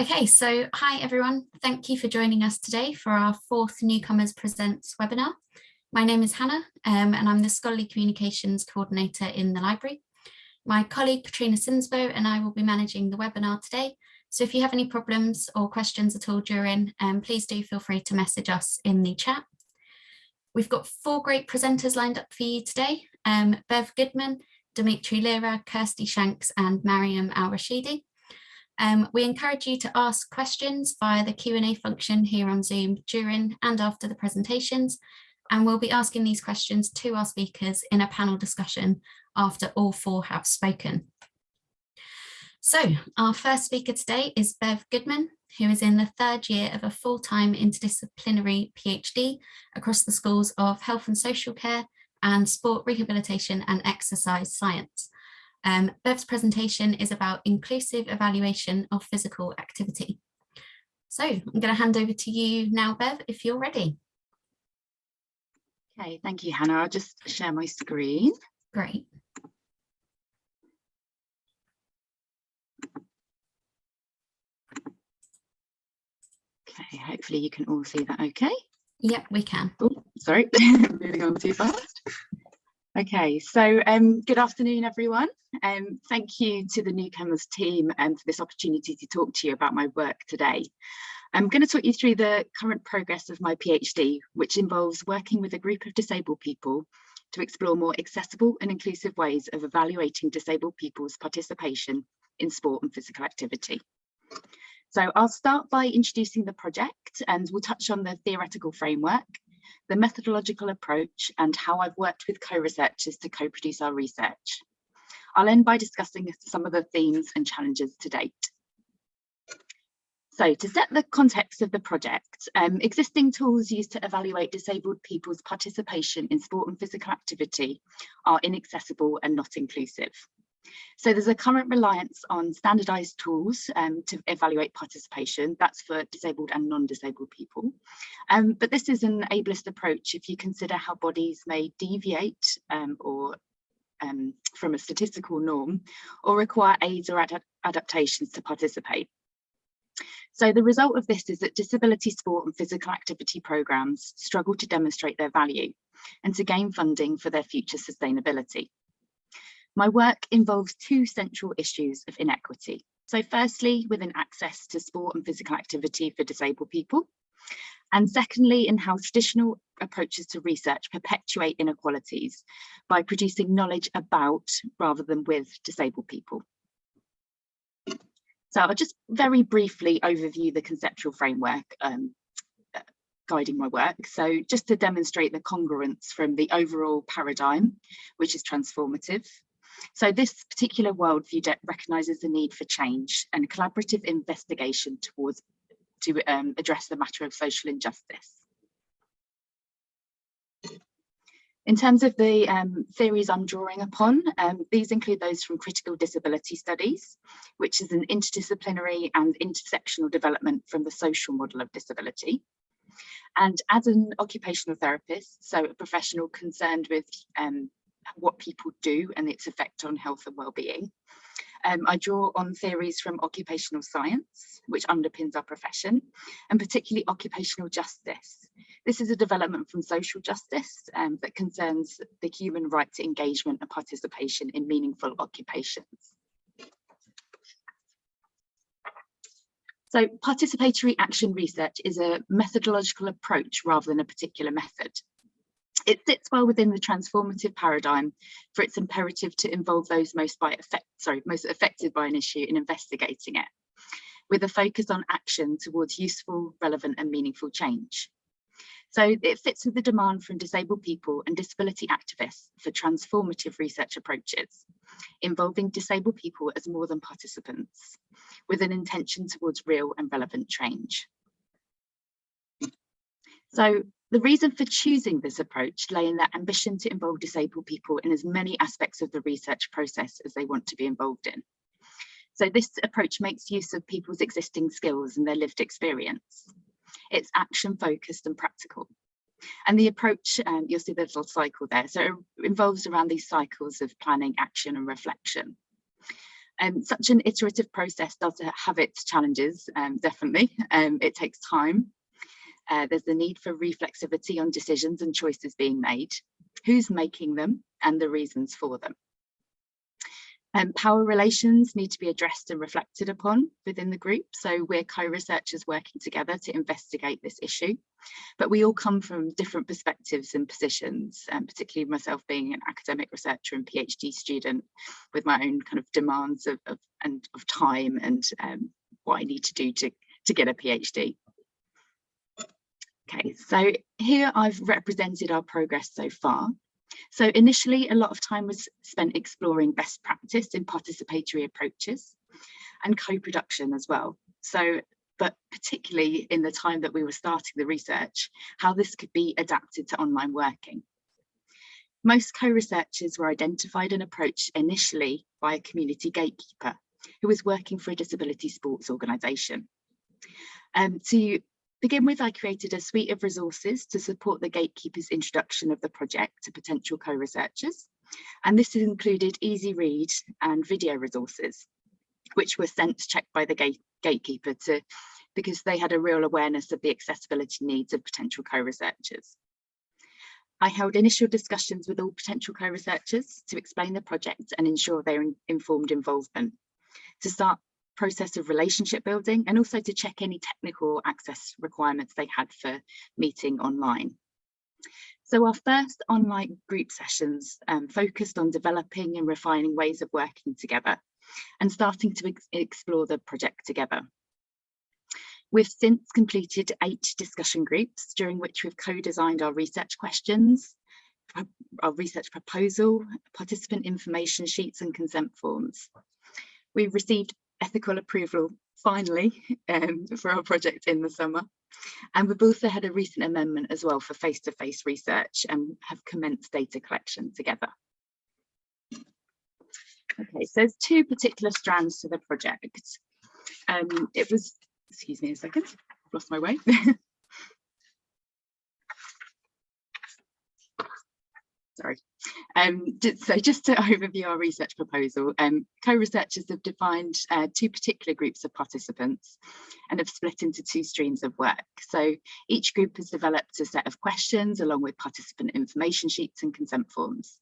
Okay, so hi everyone. Thank you for joining us today for our fourth Newcomers Presents webinar. My name is Hannah um, and I'm the Scholarly Communications Coordinator in the library. My colleague Katrina Sinsbo and I will be managing the webinar today. So if you have any problems or questions at all during, um, please do feel free to message us in the chat. We've got four great presenters lined up for you today. Um, Bev Goodman, Dimitri Lira, Kirsty Shanks and Mariam Al-Rashidi. Um, we encourage you to ask questions via the Q&A function here on Zoom during and after the presentations, and we'll be asking these questions to our speakers in a panel discussion after all four have spoken. So our first speaker today is Bev Goodman, who is in the third year of a full-time interdisciplinary PhD across the schools of health and social care and sport rehabilitation and exercise science. Um, Bev's presentation is about inclusive evaluation of physical activity. So I'm going to hand over to you now, Bev, if you're ready. Okay, thank you, Hannah. I'll just share my screen. Great. Okay, hopefully you can all see that okay. Yep, we can. Oh, sorry, moving on too fast. Okay, so um, good afternoon, everyone. Um, thank you to the Newcomers team and um, for this opportunity to talk to you about my work today. I'm going to talk you through the current progress of my PhD, which involves working with a group of disabled people to explore more accessible and inclusive ways of evaluating disabled people's participation in sport and physical activity. So I'll start by introducing the project and we'll touch on the theoretical framework the methodological approach and how I've worked with co-researchers to co-produce our research. I'll end by discussing some of the themes and challenges to date. So to set the context of the project, um, existing tools used to evaluate disabled people's participation in sport and physical activity are inaccessible and not inclusive. So there's a current reliance on standardized tools um, to evaluate participation. That's for disabled and non-disabled people. Um, but this is an ableist approach if you consider how bodies may deviate um, or um, from a statistical norm or require aids or ad adaptations to participate. So the result of this is that disability sport and physical activity programmes struggle to demonstrate their value and to gain funding for their future sustainability. My work involves two central issues of inequity. So firstly, within access to sport and physical activity for disabled people. And secondly, in how traditional approaches to research perpetuate inequalities by producing knowledge about rather than with disabled people. So I'll just very briefly overview the conceptual framework um, uh, guiding my work. So just to demonstrate the congruence from the overall paradigm, which is transformative, so this particular worldview recognises the need for change and collaborative investigation towards to um, address the matter of social injustice. In terms of the um, theories I'm drawing upon, um, these include those from critical disability studies, which is an interdisciplinary and intersectional development from the social model of disability. And as an occupational therapist, so a professional concerned with um, what people do and its effect on health and well-being. Um, I draw on theories from occupational science, which underpins our profession, and particularly occupational justice. This is a development from social justice um, that concerns the human right to engagement and participation in meaningful occupations. So participatory action research is a methodological approach rather than a particular method. It sits well within the transformative paradigm for its imperative to involve those most by effect, sorry, most affected by an issue in investigating it, with a focus on action towards useful, relevant and meaningful change. So it fits with the demand from disabled people and disability activists for transformative research approaches, involving disabled people as more than participants, with an intention towards real and relevant change. So the reason for choosing this approach lay in their ambition to involve disabled people in as many aspects of the research process as they want to be involved in. So this approach makes use of people's existing skills and their lived experience. It's action focused and practical. And the approach, um, you'll see the little cycle there. So it involves around these cycles of planning, action and reflection. Um, such an iterative process does have its challenges, um, definitely. Um, it takes time. Uh, there's the need for reflexivity on decisions and choices being made, who's making them and the reasons for them. Um, power relations need to be addressed and reflected upon within the group. So we're co-researchers working together to investigate this issue. But we all come from different perspectives and positions, and particularly myself being an academic researcher and PhD student with my own kind of demands of, of, and of time and um, what I need to do to, to get a PhD. Okay, so here I've represented our progress so far. So initially, a lot of time was spent exploring best practice in participatory approaches and co-production as well. So, but particularly in the time that we were starting the research, how this could be adapted to online working. Most co-researchers were identified and approached initially by a community gatekeeper who was working for a disability sports organisation. Um, to begin with, I created a suite of resources to support the gatekeeper's introduction of the project to potential co-researchers. And this included easy read and video resources, which were sent checked by the gate gatekeeper to because they had a real awareness of the accessibility needs of potential co-researchers. I held initial discussions with all potential co-researchers to explain the project and ensure their informed involvement. To start process of relationship building and also to check any technical access requirements they had for meeting online. So our first online group sessions um, focused on developing and refining ways of working together and starting to ex explore the project together. We've since completed eight discussion groups during which we've co-designed our research questions, our research proposal, participant information sheets and consent forms. We've received ethical approval finally um, for our project in the summer. And we've also had a recent amendment as well for face-to-face -face research and have commenced data collection together. Okay, so there's two particular strands to the project. Um, it was, excuse me a second, I've lost my way. sorry. Um, so just to overview our research proposal, um, co-researchers have defined uh, two particular groups of participants and have split into two streams of work. So each group has developed a set of questions along with participant information sheets and consent forms.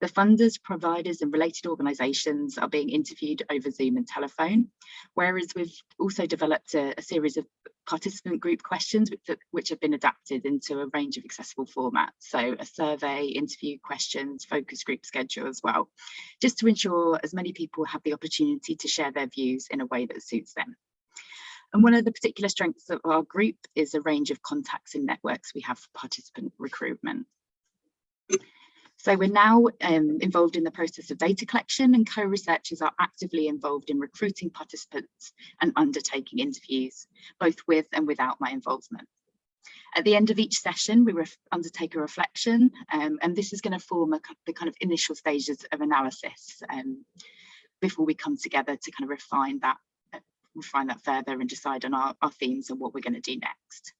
The funders, providers and related organisations are being interviewed over Zoom and telephone, whereas we've also developed a, a series of participant group questions which, which, have been adapted into a range of accessible formats. So a survey, interview questions, focus group schedule as well, just to ensure as many people have the opportunity to share their views in a way that suits them. And one of the particular strengths of our group is a range of contacts and networks we have for participant recruitment. So we're now um, involved in the process of data collection and co-researchers are actively involved in recruiting participants and undertaking interviews, both with and without my involvement. At the end of each session, we undertake a reflection, um, and this is going to form a, the kind of initial stages of analysis um, before we come together to kind of refine that, uh, refine that further and decide on our, our themes and what we're going to do next.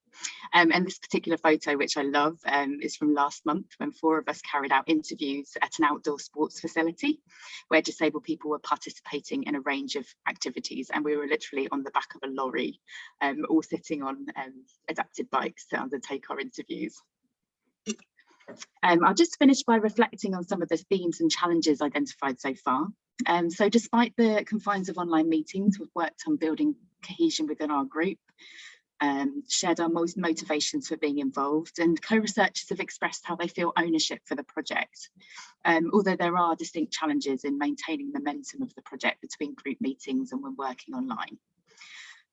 Um, and this particular photo, which I love, um, is from last month when four of us carried out interviews at an outdoor sports facility where disabled people were participating in a range of activities. And we were literally on the back of a lorry, um, all sitting on um, adapted bikes to undertake our interviews. Um, I'll just finish by reflecting on some of the themes and challenges identified so far. Um, so despite the confines of online meetings, we've worked on building cohesion within our group, um, shared our most motivations for being involved and co-researchers have expressed how they feel ownership for the project. Um, although there are distinct challenges in maintaining momentum of the project between group meetings and when working online.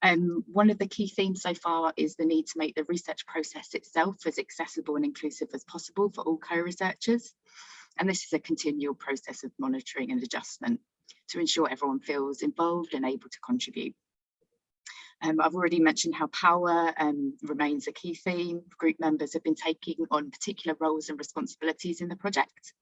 Um, one of the key themes so far is the need to make the research process itself as accessible and inclusive as possible for all co-researchers. And this is a continual process of monitoring and adjustment to ensure everyone feels involved and able to contribute. Um, I've already mentioned how power um, remains a key theme. Group members have been taking on particular roles and responsibilities in the project.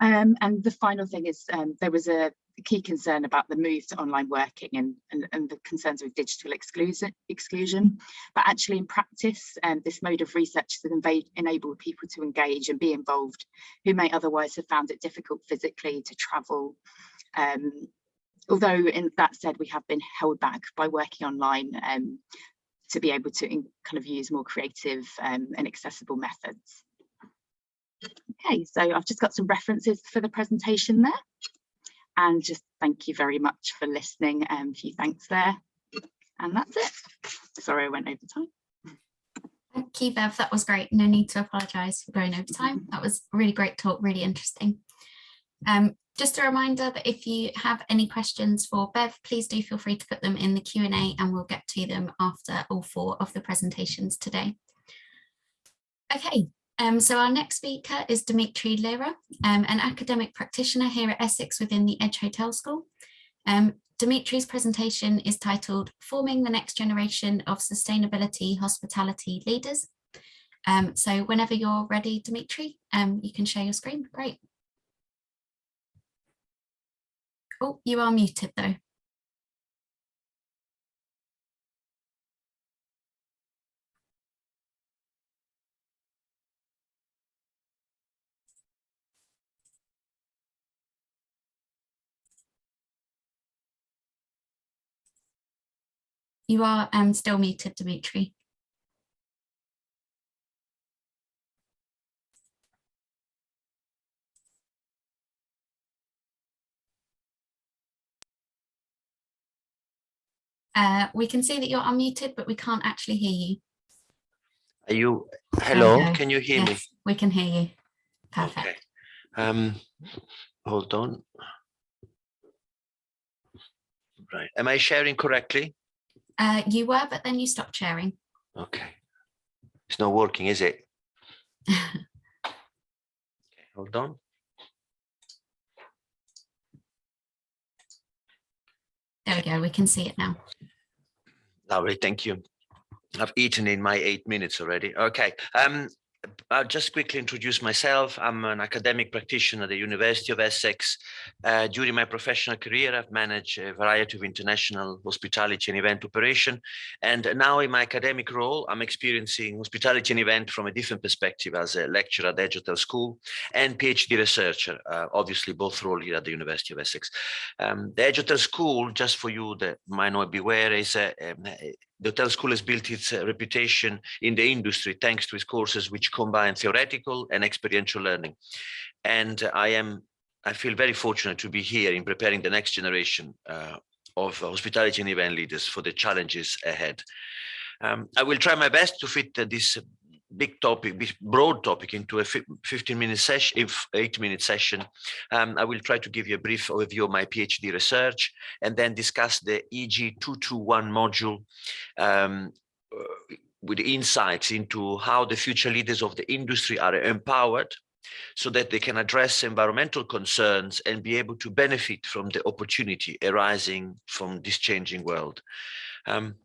Um, and the final thing is um, there was a key concern about the move to online working and, and, and the concerns with digital exclusion, exclusion. But actually in practice, um, this mode of research has enabled people to engage and be involved who may otherwise have found it difficult physically to travel um, although in that said, we have been held back by working online um, to be able to kind of use more creative um, and accessible methods. Okay, so I've just got some references for the presentation there. And just thank you very much for listening. Um, a few thanks there. And that's it. Sorry, I went over time. Thank you, Bev. That was great. No need to apologise for going over time. That was really great talk, really interesting. Um, just a reminder that if you have any questions for Bev, please do feel free to put them in the Q&A and we'll get to them after all four of the presentations today. Okay, um, so our next speaker is Dimitri Lira, um, an academic practitioner here at Essex within the Edge Hotel School. Um, Dimitri's presentation is titled Forming the Next Generation of Sustainability Hospitality Leaders. Um, so whenever you're ready, Dimitri, um, you can share your screen. Great. Oh, you are muted though. You are um, still muted, Dimitri. Uh, we can see that you're unmuted, but we can't actually hear you. Are you, hello, can you hear yes, me? we can hear you. Perfect. Okay. Um, hold on. Right, am I sharing correctly? Uh, you were, but then you stopped sharing. Okay. It's not working, is it? okay, hold on. There we go, we can see it now. Lovely, thank you. I've eaten in my eight minutes already. Okay, um, I'll just quickly introduce myself. I'm an academic practitioner at the University of Essex. Uh, during my professional career, I've managed a variety of international hospitality and event operation. And now in my academic role, I'm experiencing hospitality and event from a different perspective as a lecturer at Edge Hotel School and PhD researcher, uh, obviously both roles here at the University of Essex. Um, the Edge Hotel School, just for you that might not be aware, is a, a, the hotel school has built its uh, reputation in the industry thanks to its courses which combine theoretical and experiential learning. And I am, I feel very fortunate to be here in preparing the next generation uh, of hospitality and event leaders for the challenges ahead. Um, I will try my best to fit uh, this big topic, this broad topic into a 15 minute session, if eight minute session. Um, I will try to give you a brief overview of my PhD research and then discuss the EG 221 module um, uh, with insights into how the future leaders of the industry are empowered so that they can address environmental concerns and be able to benefit from the opportunity arising from this changing world. Um,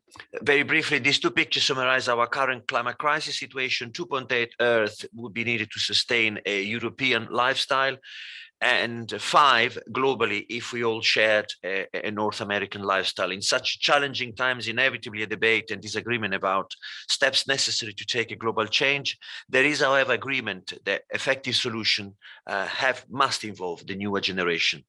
very briefly, these two pictures summarize our current climate crisis situation. 2.8 Earth would be needed to sustain a European lifestyle and five globally if we all shared a, a, North American lifestyle. In such challenging times, inevitably a debate and disagreement about steps necessary to take a global change. There is, however, agreement that effective solution uh, have must involve the newer generation.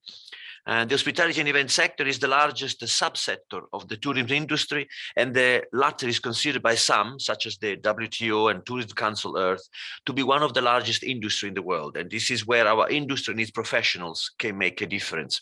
And the hospitality and event sector is the largest subsector of the tourism industry, and the latter is considered by some, such as the WTO and Tourism Council Earth, to be one of the largest industry in the world. And this is where our industry needs professionals can make a difference.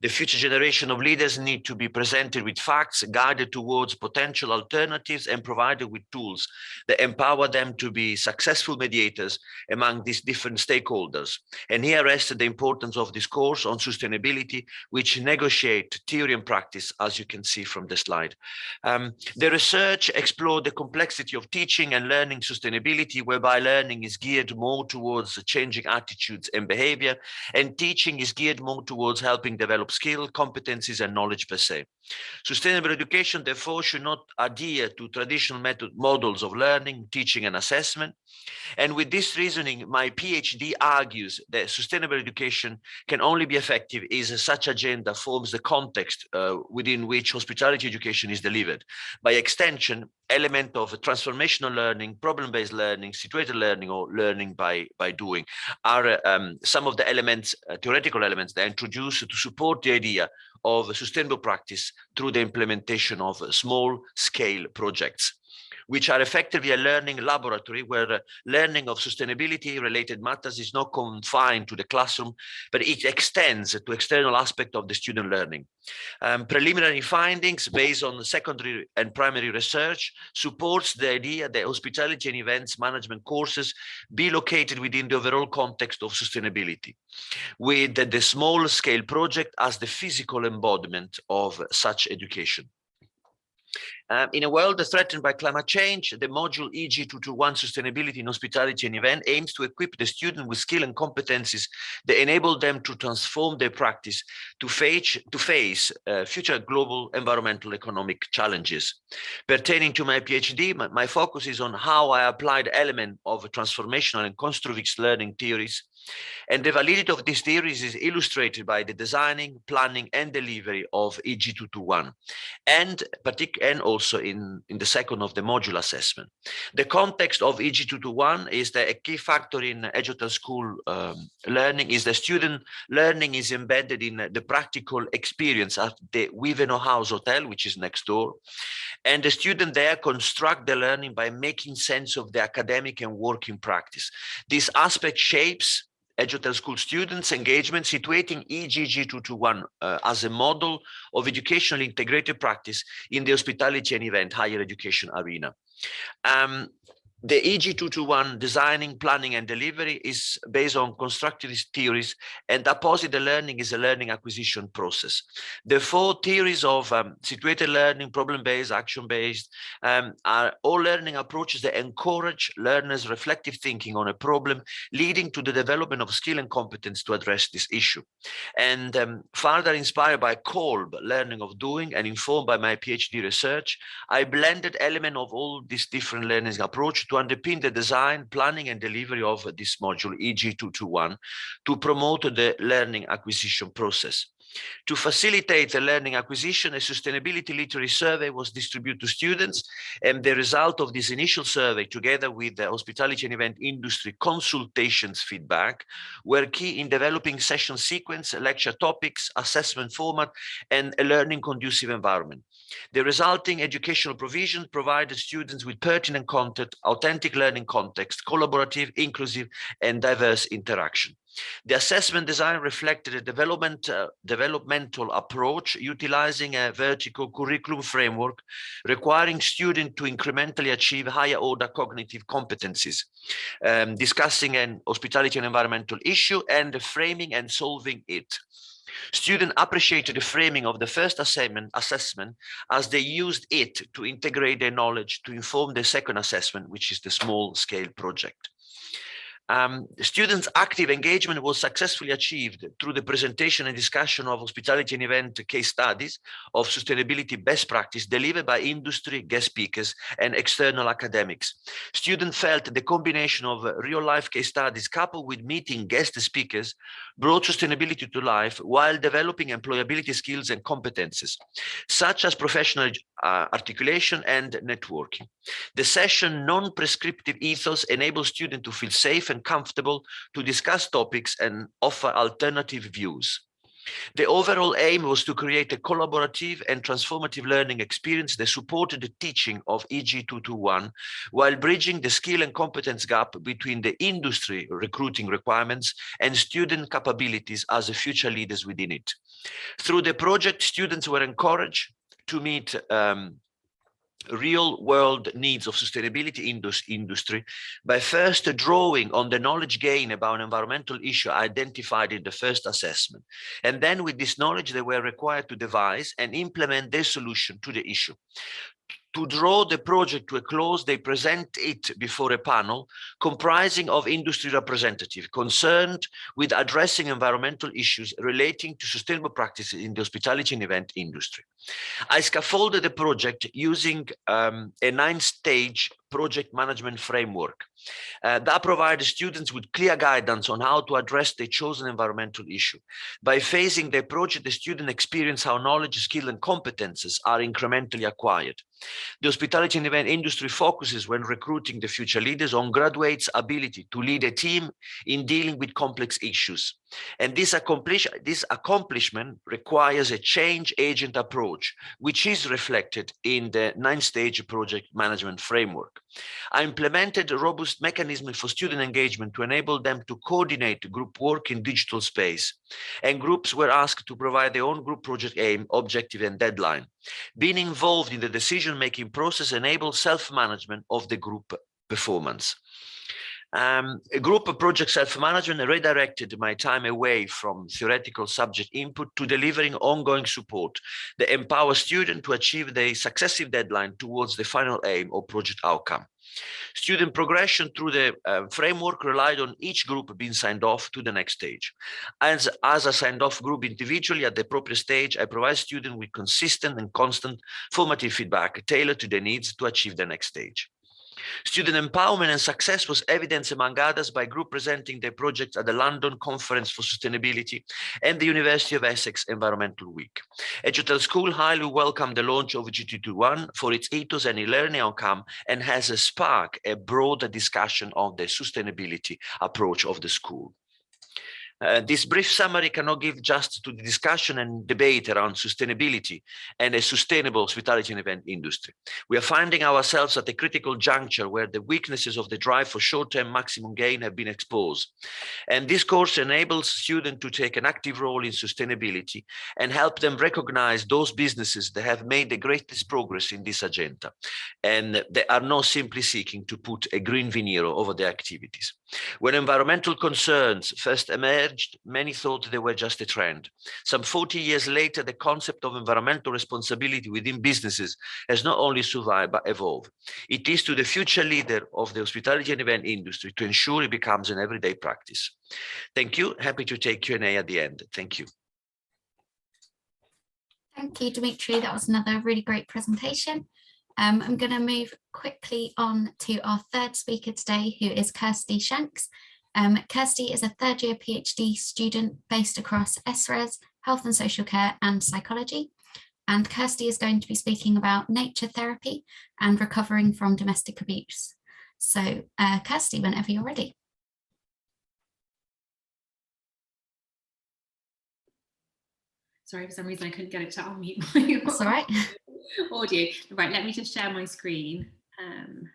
The future generation of leaders need to be presented with facts, guided towards potential alternatives, and provided with tools that empower them to be successful mediators among these different stakeholders. And here rests the importance of this course on sustainability which negotiate theory and practice, as you can see from the slide. Um, the research explored the complexity of teaching and learning sustainability, whereby learning is geared more towards changing attitudes and behavior, and teaching is geared more towards helping develop skill, competencies, and knowledge per se. Sustainable education, therefore, should not adhere to traditional method models of learning, teaching, and assessment. And with this reasoning, my PhD argues that sustainable education can only be effective is such agenda forms the context uh, within which hospitality education is delivered. By extension, element of transformational learning, problem-based learning, situated learning, or learning by, by doing are um, some of the elements, uh, theoretical elements that are introduced to support the idea of sustainable practice through the implementation of small-scale projects which are effectively a learning laboratory where learning of sustainability related matters is not confined to the classroom, but it extends to external aspect of the student learning. Um, preliminary findings based on secondary and primary research supports the idea that hospitality and events management courses be located within the overall context of sustainability, with the, the small scale project as the physical embodiment of such education. Um, in a world threatened by climate change, the module EG221 Sustainability in Hospitality and Event aims to equip the student with skill and competencies that enable them to transform their practice to face, to face uh, future global environmental economic challenges. Pertaining to my PhD, my, my focus is on how I applied element of transformational and constructivist learning theories and the validity of these theories is illustrated by the designing, planning, and delivery of EG221, and, and also in, in the second of the module assessment. The context of EG221 is that a key factor in Edge Hotel School um, learning is the student learning is embedded in the practical experience at the Wivenhoe House Hotel, which is next door. And the student there construct the learning by making sense of the academic and working practice. This aspect shapes Edge Hotel School students engagement, situating EG221 uh, as a model of educational integrated practice in the hospitality and event higher education arena. Um, the EG221 designing, planning, and delivery is based on constructivist theories, and opposite the learning is a learning acquisition process. The four theories of um, situated learning, problem-based, action-based, um, are all learning approaches that encourage learners' reflective thinking on a problem, leading to the development of skill and competence to address this issue. And um, further inspired by Kolb, learning of doing, and informed by my PhD research, I blended element of all these different learning approach to underpin the design, planning and delivery of this module EG221 to promote the learning acquisition process. To facilitate the learning acquisition, a sustainability literacy survey was distributed to students, and the result of this initial survey, together with the hospitality and event industry consultations feedback, were key in developing session sequence, lecture topics, assessment format, and a learning conducive environment. The resulting educational provisions provided students with pertinent content, authentic learning context, collaborative, inclusive, and diverse interaction. The assessment design reflected a development, uh, developmental approach utilizing a vertical curriculum framework requiring students to incrementally achieve higher order cognitive competencies, um, discussing an hospitality and environmental issue and framing and solving it. Students appreciated the framing of the first assessment, assessment as they used it to integrate their knowledge to inform the second assessment, which is the small scale project. Um, students' active engagement was successfully achieved through the presentation and discussion of hospitality and event case studies of sustainability best practice delivered by industry, guest speakers, and external academics. Students felt the combination of real-life case studies coupled with meeting guest speakers brought sustainability to life while developing employability skills and competences, such as professional uh, articulation and networking. The session non-prescriptive ethos enables students to feel safe and comfortable to discuss topics and offer alternative views. The overall aim was to create a collaborative and transformative learning experience that supported the teaching of EG221 while bridging the skill and competence gap between the industry recruiting requirements and student capabilities as the future leaders within it. Through the project, students were encouraged to meet um, real world needs of sustainability industry by first drawing on the knowledge gain about an environmental issue identified in the first assessment. And then with this knowledge, they were required to devise and implement their solution to the issue to draw the project to a close, they present it before a panel comprising of industry representatives concerned with addressing environmental issues relating to sustainable practices in the hospitality and event industry. I scaffolded the project using um, a nine-stage project management framework uh, that provides students with clear guidance on how to address the chosen environmental issue. By phasing the project, the student experience how knowledge, skill and competences are incrementally acquired. The hospitality and event industry focuses when recruiting the future leaders on graduates' ability to lead a team in dealing with complex issues. And this, accomplish, this accomplishment requires a change agent approach, which is reflected in the nine-stage project management framework. I implemented a robust mechanism for student engagement to enable them to coordinate group work in digital space. And groups were asked to provide their own group project aim, objective, and deadline. Being involved in the decision-making process enables self-management of the group performance. Um, a group of project self-management redirected my time away from theoretical subject input to delivering ongoing support that empower students to achieve the successive deadline towards the final aim or project outcome. Student progression through the uh, framework relied on each group being signed off to the next stage. As, as a signed off group individually at the appropriate stage, I provide students with consistent and constant formative feedback tailored to their needs to achieve the next stage. Student empowerment and success was evidenced among others by group presenting their projects at the London Conference for Sustainability and the University of Essex Environmental Week. Edge Hotel School highly welcomed the launch of EG221 for its ethos and e-learning outcome and has a spark a broader discussion on the sustainability approach of the school. Uh, this brief summary cannot give just to the discussion and debate around sustainability and a sustainable hospitality and event industry. We are finding ourselves at a critical juncture where the weaknesses of the drive for short-term maximum gain have been exposed. And this course enables students to take an active role in sustainability and help them recognize those businesses that have made the greatest progress in this agenda. And they are not simply seeking to put a green veneer over their activities. When environmental concerns first emerged, many thought they were just a trend. Some 40 years later, the concept of environmental responsibility within businesses has not only survived, but evolved. It is to the future leader of the hospitality and event industry to ensure it becomes an everyday practice. Thank you. Happy to take Q&A at the end. Thank you. Thank you, Dimitri. That was another really great presentation. Um, I'm going to move quickly on to our third speaker today, who is Kirsty Shanks. Um, Kirsty is a third year PhD student based across SRES, health and social care and psychology. And Kirsty is going to be speaking about nature therapy and recovering from domestic abuse. So uh, Kirsty, whenever you're ready. Sorry, for some reason I couldn't get it to unmute my That's all right. Audio. Right, let me just share my screen. Um,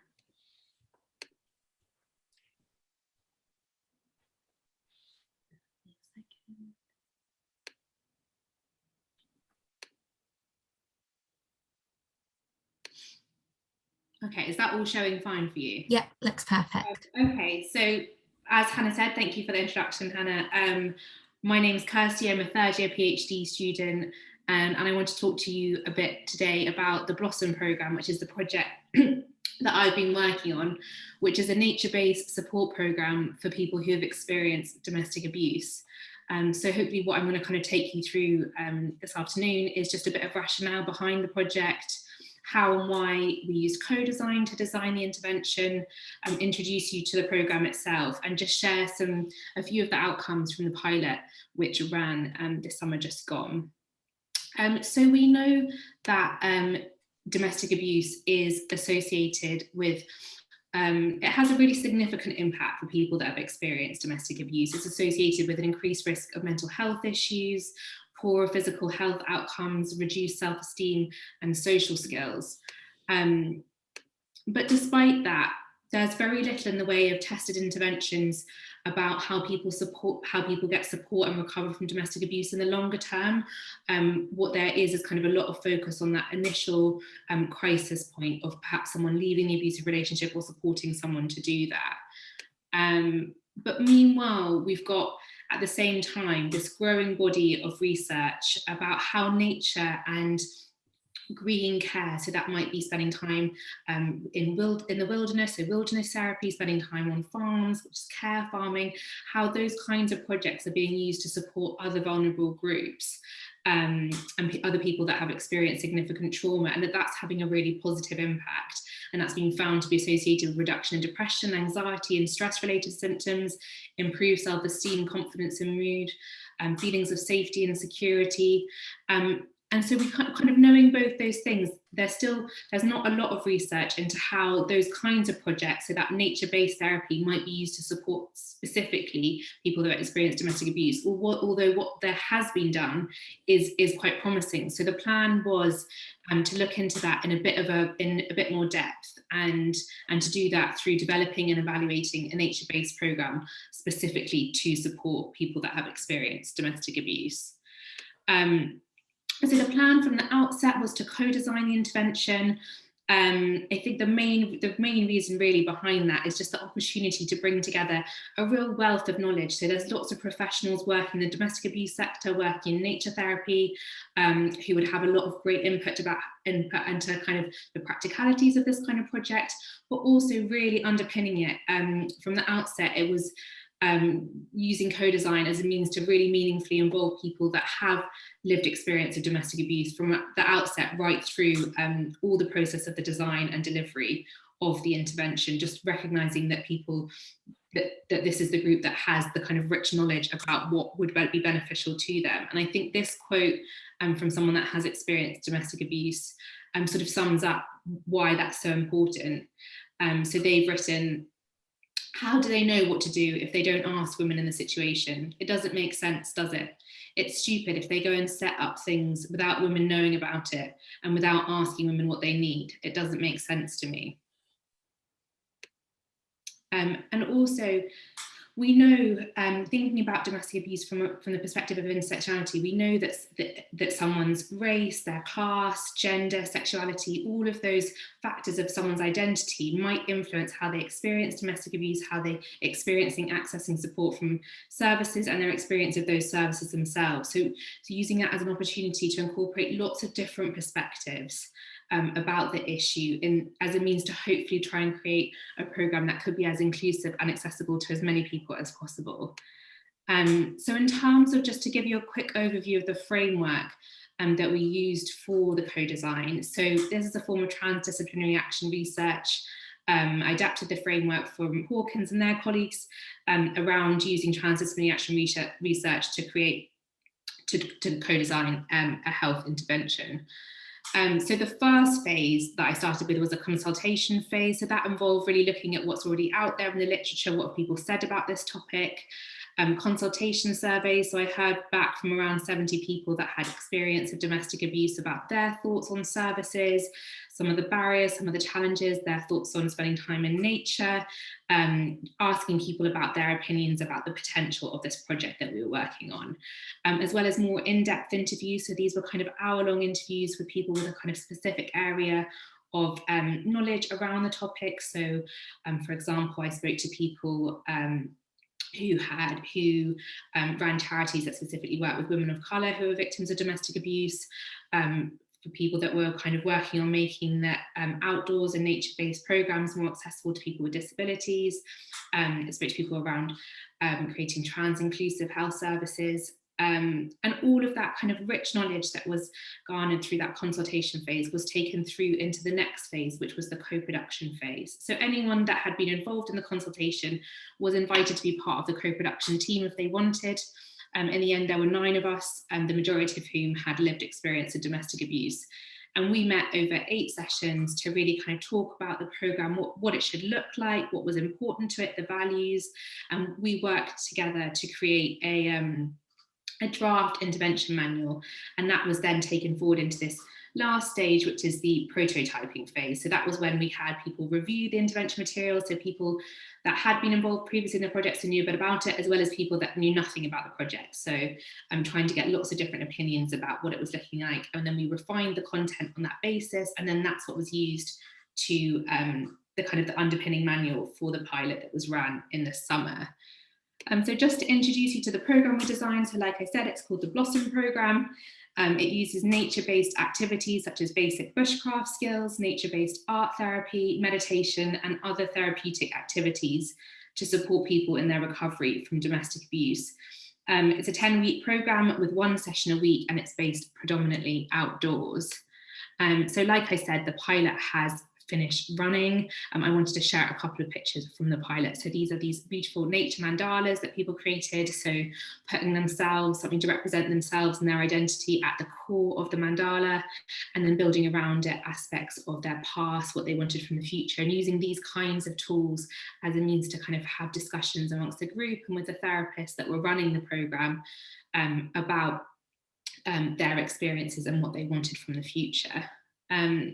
Okay, is that all showing fine for you? Yeah, looks perfect. Okay, so as Hannah said, thank you for the introduction, Hannah. Um, my name is Kirsty, I'm a third year PhD student um, and I want to talk to you a bit today about the Blossom programme, which is the project that I've been working on, which is a nature-based support programme for people who have experienced domestic abuse. Um, so hopefully what I'm going to kind of take you through um, this afternoon is just a bit of rationale behind the project, how and why we use co-design to design the intervention, um, introduce you to the programme itself, and just share some a few of the outcomes from the pilot which ran um, this summer just gone. Um, so we know that um, domestic abuse is associated with um, it has a really significant impact for people that have experienced domestic abuse. It's associated with an increased risk of mental health issues, poor physical health outcomes, reduced self-esteem and social skills. Um, but despite that, there's very little in the way of tested interventions about how people support, how people get support and recover from domestic abuse in the longer term. Um, what there is is kind of a lot of focus on that initial um, crisis point of perhaps someone leaving the abusive relationship or supporting someone to do that. Um, but meanwhile, we've got at the same time this growing body of research about how nature and green care. So that might be spending time um, in, wild, in the wilderness, so wilderness therapy, spending time on farms, which is care farming, how those kinds of projects are being used to support other vulnerable groups um, and other people that have experienced significant trauma and that that's having a really positive impact. And that's been found to be associated with reduction in depression, anxiety and stress related symptoms, improved self-esteem, confidence and mood, um, feelings of safety and security, um, and so we kind of knowing both those things, there's still, there's not a lot of research into how those kinds of projects, so that nature-based therapy might be used to support specifically people that experience domestic abuse, or what, although what there has been done is, is quite promising. So the plan was um, to look into that in a bit of a, in a bit more depth and, and to do that through developing and evaluating a nature-based program specifically to support people that have experienced domestic abuse. Um, so the plan from the outset was to co-design the intervention. Um, I think the main the main reason really behind that is just the opportunity to bring together a real wealth of knowledge. So there's lots of professionals working in the domestic abuse sector, working in nature therapy, um, who would have a lot of great input about input into kind of the practicalities of this kind of project, but also really underpinning it um, from the outset. It was um, using co-design as a means to really meaningfully involve people that have lived experience of domestic abuse from the outset right through um, all the process of the design and delivery of the intervention, just recognizing that people, that, that this is the group that has the kind of rich knowledge about what would be beneficial to them. And I think this quote um, from someone that has experienced domestic abuse um, sort of sums up why that's so important. Um, so they've written, how do they know what to do if they don't ask women in the situation? It doesn't make sense, does it? It's stupid if they go and set up things without women knowing about it and without asking women what they need. It doesn't make sense to me. Um, and also, we know, um, thinking about domestic abuse from, from the perspective of intersectionality, we know that, that, that someone's race, their class, gender, sexuality, all of those factors of someone's identity might influence how they experience domestic abuse, how they experiencing accessing support from services and their experience of those services themselves. So, so using that as an opportunity to incorporate lots of different perspectives um, about the issue in, as a means to hopefully try and create a programme that could be as inclusive and accessible to as many people as possible. Um, so in terms of just to give you a quick overview of the framework um, that we used for the co-design. So this is a form of transdisciplinary action research. Um, I adapted the framework from Hawkins and their colleagues um, around using transdisciplinary action research, to create, to, to co-design um, a health intervention. Um, so the first phase that I started with was a consultation phase. So that involved really looking at what's already out there in the literature, what people said about this topic, um, consultation surveys. So I heard back from around 70 people that had experience of domestic abuse about their thoughts on services, some of the barriers, some of the challenges, their thoughts on spending time in nature, um, asking people about their opinions about the potential of this project that we were working on, um, as well as more in-depth interviews. So these were kind of hour-long interviews with people with a kind of specific area of um, knowledge around the topic. So, um, for example, I spoke to people um, who had who um, ran charities that specifically work with women of colour who are victims of domestic abuse, um, for people that were kind of working on making that um, outdoors and nature-based programs more accessible to people with disabilities. Um, I spoke to people around um, creating trans-inclusive health services. Um, and all of that kind of rich knowledge that was garnered through that consultation phase was taken through into the next phase, which was the co-production phase. So anyone that had been involved in the consultation was invited to be part of the co-production team if they wanted. Um, in the end, there were nine of us, and the majority of whom had lived experience of domestic abuse. And we met over eight sessions to really kind of talk about the programme, what, what it should look like, what was important to it, the values. And we worked together to create a, um, a draft intervention manual. And that was then taken forward into this last stage, which is the prototyping phase. So that was when we had people review the intervention material. So people that had been involved previously in the projects and knew a bit about it, as well as people that knew nothing about the project. So I'm trying to get lots of different opinions about what it was looking like. And then we refined the content on that basis. And then that's what was used to um, the kind of the underpinning manual for the pilot that was run in the summer. Um, so just to introduce you to the program we designed, so like I said, it's called the Blossom Program. Um, it uses nature-based activities such as basic bushcraft skills, nature-based art therapy, meditation, and other therapeutic activities to support people in their recovery from domestic abuse. Um, it's a 10-week program with one session a week, and it's based predominantly outdoors. Um, so like I said, the pilot has finished running. Um, I wanted to share a couple of pictures from the pilot. So these are these beautiful nature mandalas that people created. So putting themselves, something to represent themselves and their identity at the core of the mandala, and then building around it aspects of their past, what they wanted from the future, and using these kinds of tools as a means to kind of have discussions amongst the group and with the therapists that were running the program um, about um, their experiences and what they wanted from the future. Um,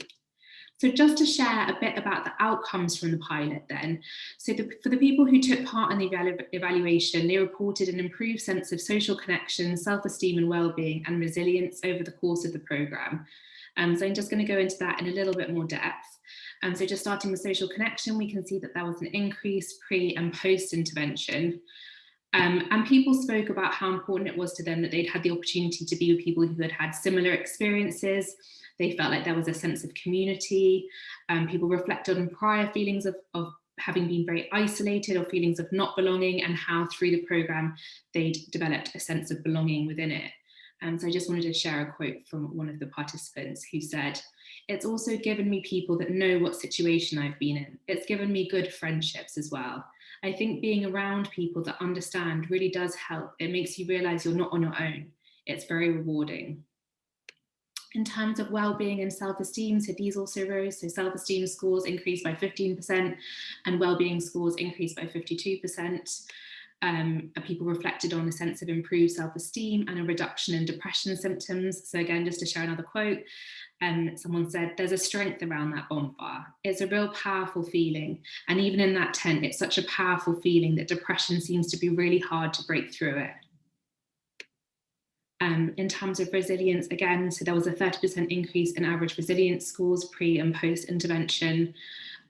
so just to share a bit about the outcomes from the pilot then. So the, for the people who took part in the evalu evaluation, they reported an improved sense of social connection, self-esteem and well-being and resilience over the course of the programme. Um, so I'm just going to go into that in a little bit more depth. Um, so just starting with social connection, we can see that there was an increase pre and post intervention. Um, and people spoke about how important it was to them that they'd had the opportunity to be with people who had had similar experiences, they felt like there was a sense of community. Um, people reflected on prior feelings of, of having been very isolated or feelings of not belonging and how through the program they'd developed a sense of belonging within it. And so I just wanted to share a quote from one of the participants who said, it's also given me people that know what situation I've been in. It's given me good friendships as well. I think being around people that understand really does help. It makes you realize you're not on your own. It's very rewarding in terms of well-being and self-esteem, so these also rose. So self-esteem scores increased by 15% and well-being scores increased by 52%. Um, people reflected on a sense of improved self-esteem and a reduction in depression symptoms. So again, just to share another quote, um, someone said, there's a strength around that bonfire. It's a real powerful feeling. And even in that tent, it's such a powerful feeling that depression seems to be really hard to break through it. Um, in terms of resilience, again, so there was a 30% increase in average resilience scores pre and post intervention.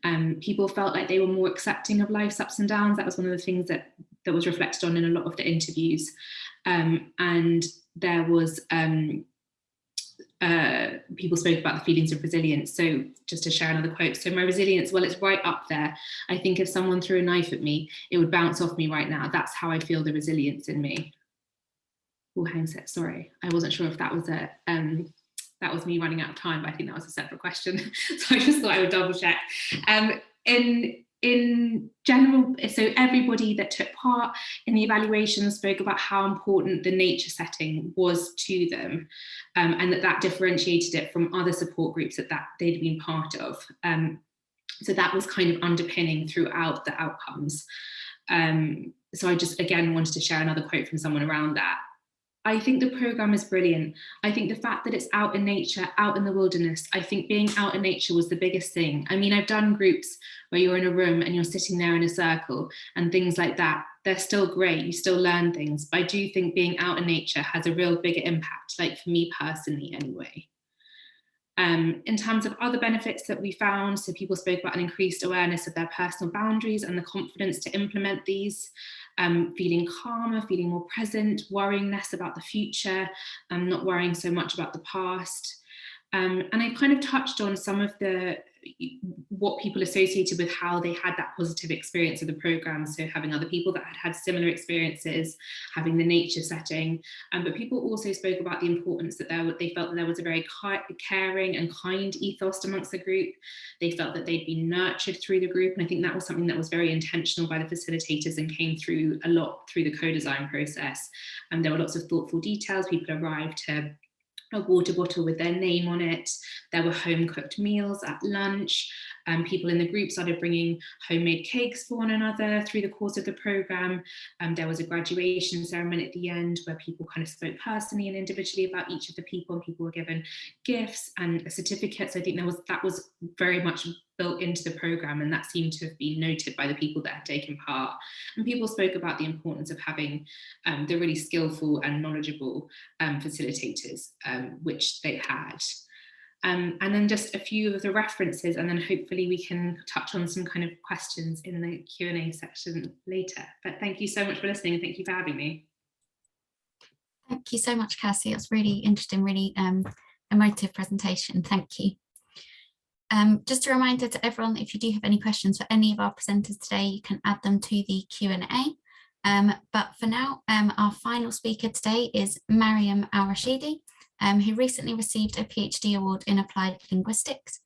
Um, people felt like they were more accepting of life's ups and downs. That was one of the things that, that was reflected on in a lot of the interviews. Um, and there was, um, uh, people spoke about the feelings of resilience. So just to share another quote, so my resilience, well, it's right up there. I think if someone threw a knife at me, it would bounce off me right now. That's how I feel the resilience in me oh, hang set, sorry. I wasn't sure if that was a, um, that was me running out of time, but I think that was a separate question. so I just thought I would double check. Um, in, in general, so everybody that took part in the evaluation spoke about how important the nature setting was to them um, and that that differentiated it from other support groups that, that they'd been part of. Um, so that was kind of underpinning throughout the outcomes. Um, so I just, again, wanted to share another quote from someone around that. I think the program is brilliant. I think the fact that it's out in nature, out in the wilderness, I think being out in nature was the biggest thing. I mean, I've done groups where you're in a room and you're sitting there in a circle and things like that. They're still great, you still learn things. But I do think being out in nature has a real bigger impact, like for me personally anyway. Um, in terms of other benefits that we found, so people spoke about an increased awareness of their personal boundaries and the confidence to implement these um, feeling calmer, feeling more present, worrying less about the future, um, not worrying so much about the past. Um, and I kind of touched on some of the what people associated with how they had that positive experience of the program. So having other people that had had similar experiences, having the nature setting. Um, but people also spoke about the importance that there, they felt that there was a very caring and kind ethos amongst the group. They felt that they'd been nurtured through the group. And I think that was something that was very intentional by the facilitators and came through a lot through the co-design process. And there were lots of thoughtful details. People arrived to a water bottle with their name on it. There were home cooked meals at lunch. Um, people in the group started bringing homemade cakes for one another through the course of the program. Um, there was a graduation ceremony at the end where people kind of spoke personally and individually about each of the people and people were given gifts and certificates. I think there was that was very much built into the program and that seemed to have been noted by the people that had taken part. And people spoke about the importance of having um, the really skillful and knowledgeable um, facilitators, um, which they had. Um, and then just a few of the references and then hopefully we can touch on some kind of questions in the Q&A section later. But thank you so much for listening and thank you for having me. Thank you so much, Kirsty. It was really interesting, really um, emotive presentation. Thank you. Um, just a reminder to everyone, if you do have any questions for any of our presenters today, you can add them to the Q&A. Um, but for now, um, our final speaker today is Mariam Al-Rashidi, um, who recently received a PhD award in applied linguistics.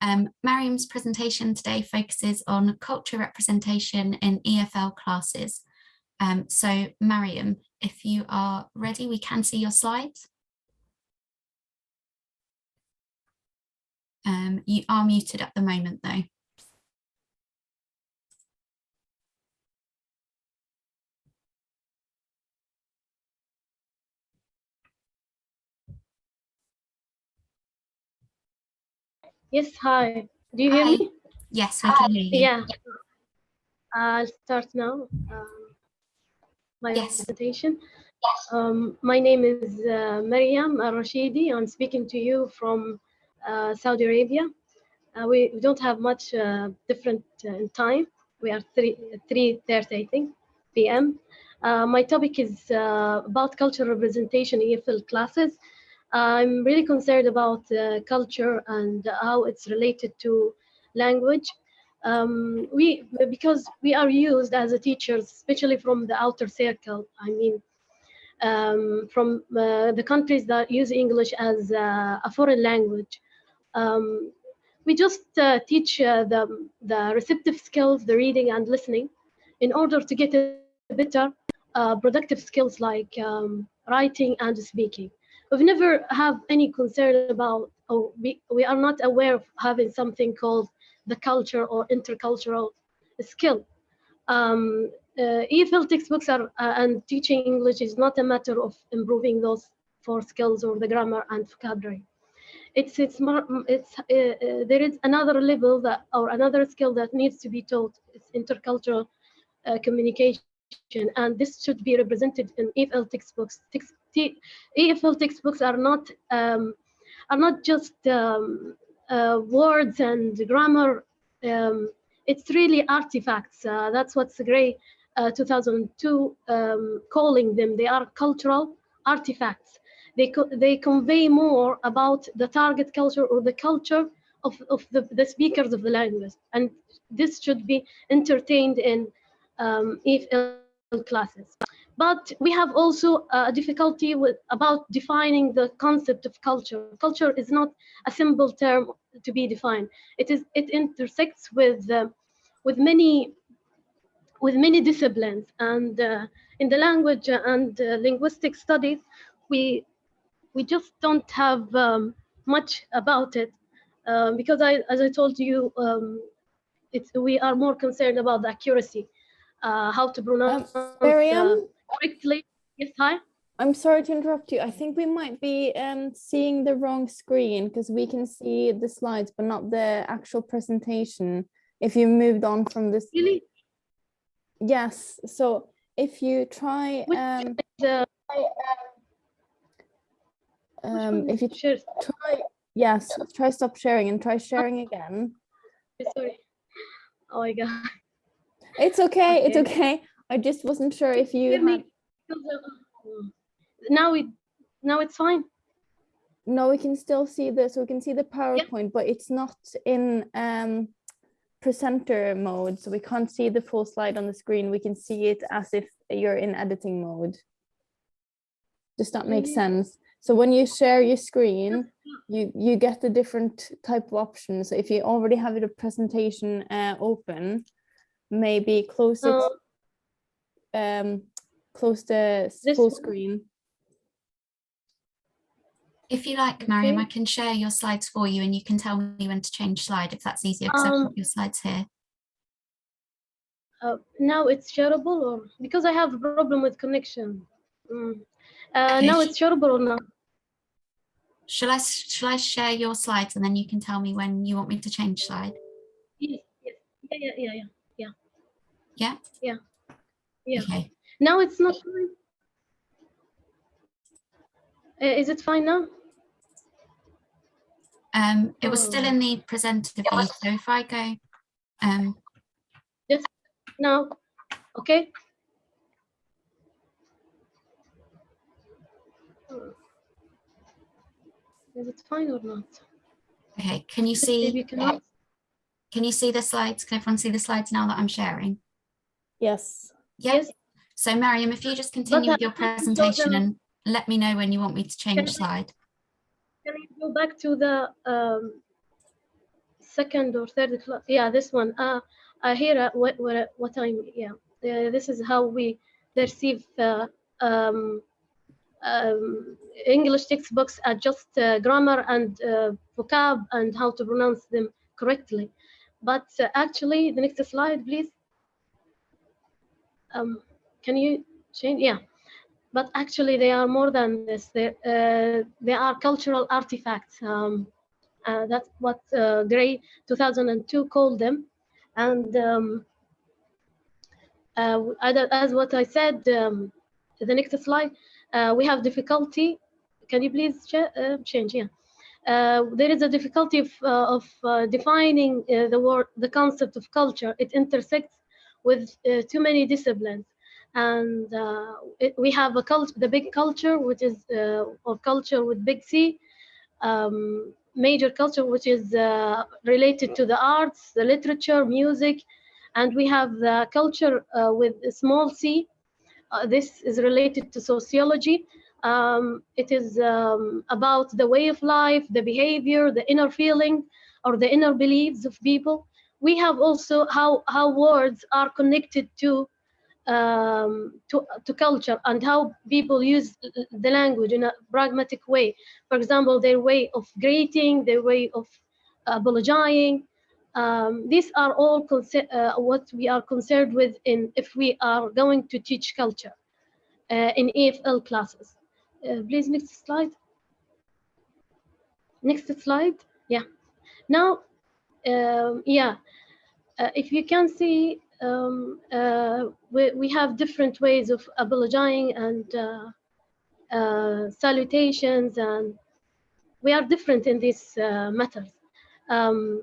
Um, Mariam's presentation today focuses on culture representation in EFL classes. Um, so Mariam, if you are ready, we can see your slides. Um, you are muted at the moment though. Yes, hi. Do you hear Hi. me? Yes, we can hear you. Yeah. I'll start now. Um, my Yes. presentation. Um, my name is uh, Mariam Al-Rashidi. I'm speaking to you from uh, Saudi Arabia. Uh, we, we don't have much uh, different uh, in time. We are 3, 3.30, I think, p.m. Uh, my topic is uh, about cultural representation in EFL classes. I'm really concerned about uh, culture and how it's related to language. Um, we because we are used as a teachers, especially from the outer circle. I mean, um, from uh, the countries that use English as uh, a foreign language. Um, we just uh, teach uh, the, the receptive skills, the reading and listening, in order to get better uh, productive skills like um, writing and speaking. We've never have any concern about, or we, we are not aware of having something called the culture or intercultural skill. Um, uh, EFL textbooks are, uh, and teaching English is not a matter of improving those four skills or the grammar and vocabulary. It's, it's, more, it's uh, uh, there is another level that, or another skill that needs to be taught. It's intercultural uh, communication, and this should be represented in EFL textbooks. Text, EFL textbooks are not um, are not just um, uh, words and grammar. Um, it's really artifacts. Uh, that's what's Gray. Uh, 2002 um, calling them. They are cultural artifacts. They co they convey more about the target culture or the culture of, of the, the speakers of the language, and this should be entertained in um, EFL classes. But we have also a difficulty with about defining the concept of culture. Culture is not a simple term to be defined. It is it intersects with uh, with many with many disciplines, and uh, in the language and uh, linguistic studies, we we just don't have um, much about it um, because I, as I told you, um, it's we are more concerned about the accuracy, uh, how to pronounce. Miriam, correctly. Yes, hi. I'm sorry to interrupt you. I think we might be um, seeing the wrong screen because we can see the slides, but not the actual presentation. If you moved on from this. Really? Yes. So if you try, um, The, um, if you try, yes, try stop sharing and try sharing again. Sorry. Oh my God. It's okay. It's Okay. I just wasn't sure if you had. Now it, now it's fine. no, we can still see this. We can see the PowerPoint, but it's not in um, presenter mode. So we can't see the full slide on the screen. We can see it as if you're in editing mode. Does that make sense? So when you share your screen, you, you get a different type of options. So if you already have the presentation uh, open, maybe close it, Uh, um, close the this full one? screen. If you like, Mariam, I can share your slides for you and you can tell me when to change slide if that's easier because I've Um, got your slides here. uh, now it's shareable or because I have a problem with connection. Mm. Uh, Okay, now it's shareable or not? Shall I, shall I share your slides and then you can tell me when you want me to change slide? Yes, yes. Yeah, yeah, yeah, yeah. Yeah? Yeah. Yeah. Okay. Now it's not fine. Is it fine now? Um, it was still Oh. in the presenter view, so if I go, um, Now, okay. Hmm. Is it fine or not? okay, can you see if see, you can. can you see the slides? Can everyone see the slides now that I'm sharing? Yes. Yes. So Mariam, if you just continue with your presentation and let me know when you want me to change Can I- slide. Can you go back to the um, second or third class? Yeah, this one. Uh, uh, here, uh, what, what, what I'm, yeah, uh, this is how we perceive uh, um, um, English textbooks are just uh, grammar and uh, vocab and how to pronounce them correctly. But uh, actually, the next slide, please. Um, can you change? Yeah but actually they are more than this. They, uh, they are cultural artifacts. Um, uh, that's what uh, Gray 2002 called them. And um, uh, as what I said, um, the next slide, uh, we have difficulty. Can you please ch uh, change? Yeah. Uh, there is a difficulty of, uh, of uh, defining uh, the word, the concept of culture. It intersects with uh, too many disciplines and uh, it, we have a culture, the big culture, which is uh, or culture with big C, um, major culture, which is uh, related to the arts, the literature, music, and we have the culture uh, with small c. Uh, this is related to sociology. Um, it is um, about the way of life, the behavior, the inner feeling, or the inner beliefs of people. We have also how how words are connected to um, to, to culture and how people use the language in a pragmatic way. For example, their way of greeting, their way of apologizing. Um, these are all uh, what we are concerned with in if we are going to teach culture uh, in EFL classes. Uh, please, next slide. Next slide. Yeah. Now, um, yeah, uh, if you can see um, uh, we, we have different ways of apologizing and uh, uh, salutations and we are different in these uh, matters. Um,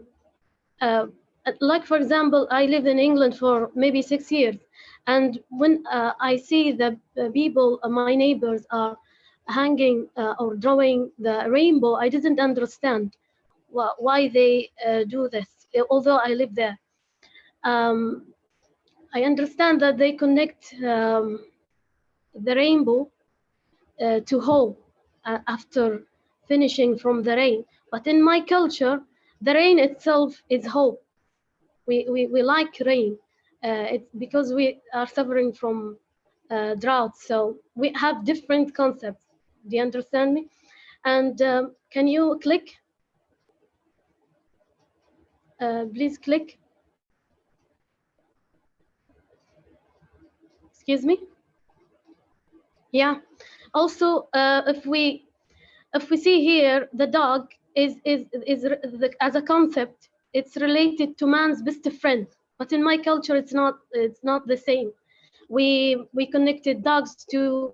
uh, like for example, I lived in England for maybe six years and when I see the people, my neighbors are hanging or drawing the rainbow, I didn't understand wh why they do this, although I live there. Um, I understand that they connect um, the rainbow uh, to hope uh, after finishing from the rain. But in my culture, the rain itself is hope. We, we, we like rain. Uh, it's because we are suffering from uh, drought. So we have different concepts. Do you understand me? And um, can you click? Uh, please click. Excuse me? Yeah. Also uh, if we if we see here the dog is is is the, as a concept it's related to man's best friend. But in my culture it's not it's not the same. We we connected dogs to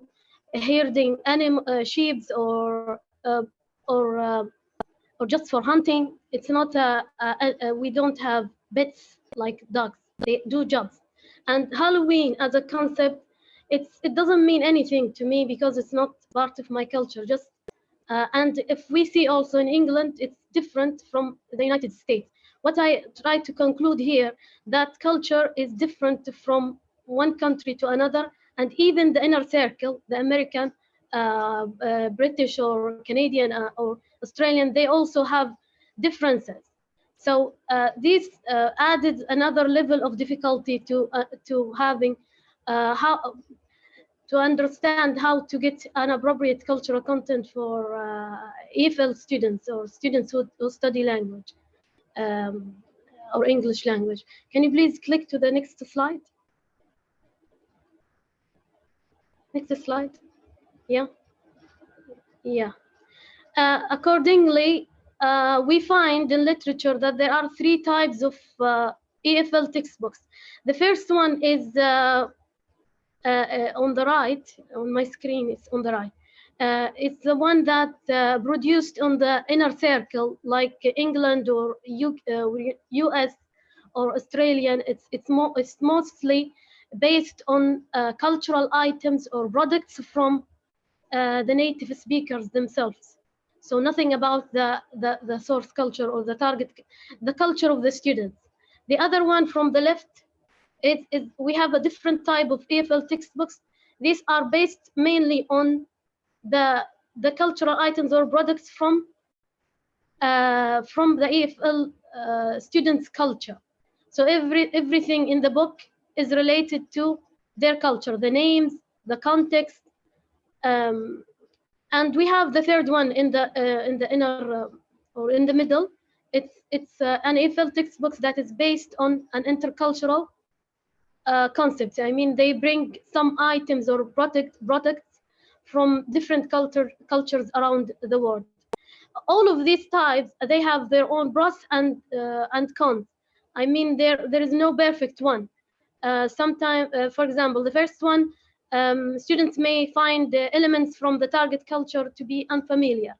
herding animal uh, sheep or uh, or uh, or just for hunting. It's not a, a, a, we don't have pets like dogs. They do jobs and Halloween as a concept, it's it doesn't mean anything to me because it's not part of my culture. Just uh, and if we see also in England, it's different from the United States. What I try to conclude here that culture is different from one country to another, and even the inner circle, the American, uh, uh, British or Canadian uh, or Australian, they also have differences. So uh, this uh, added another level of difficulty to uh, to having how to understand how to get an appropriate cultural content for EFL students or students who, who study language um, or English language. Can you please click to the next slide? Next slide. Yeah. Yeah. Uh, accordingly, uh, we find in literature that there are three types of uh, EFL textbooks. The first one is uh, on the right, on my screen, it's on the right. uh, it's the one that uh, produced on the inner circle, like England or U US uh, or Australian. It's it's more it's mostly based on uh, cultural items or products from uh, the native speakers themselves. So nothing about the, the, the source culture or the target, the culture of the students. The other one from the left is, is we have a different type of EFL textbooks. These are based mainly on the, the cultural items or products from, uh, from the EFL uh, students' culture. So every, everything in the book is related to their culture, the names, the context, um, and we have the third one in the uh, in the inner uh, or in the middle. It's it's uh, an EFL textbook that is based on an intercultural uh, concept. I mean, they bring some items or product products from different culture cultures around the world. All of these types they have their own pros and uh, and cons. I mean, there there is no perfect one. Uh, sometimes, uh, for example, the first one um, students may find the elements from the target culture to be unfamiliar.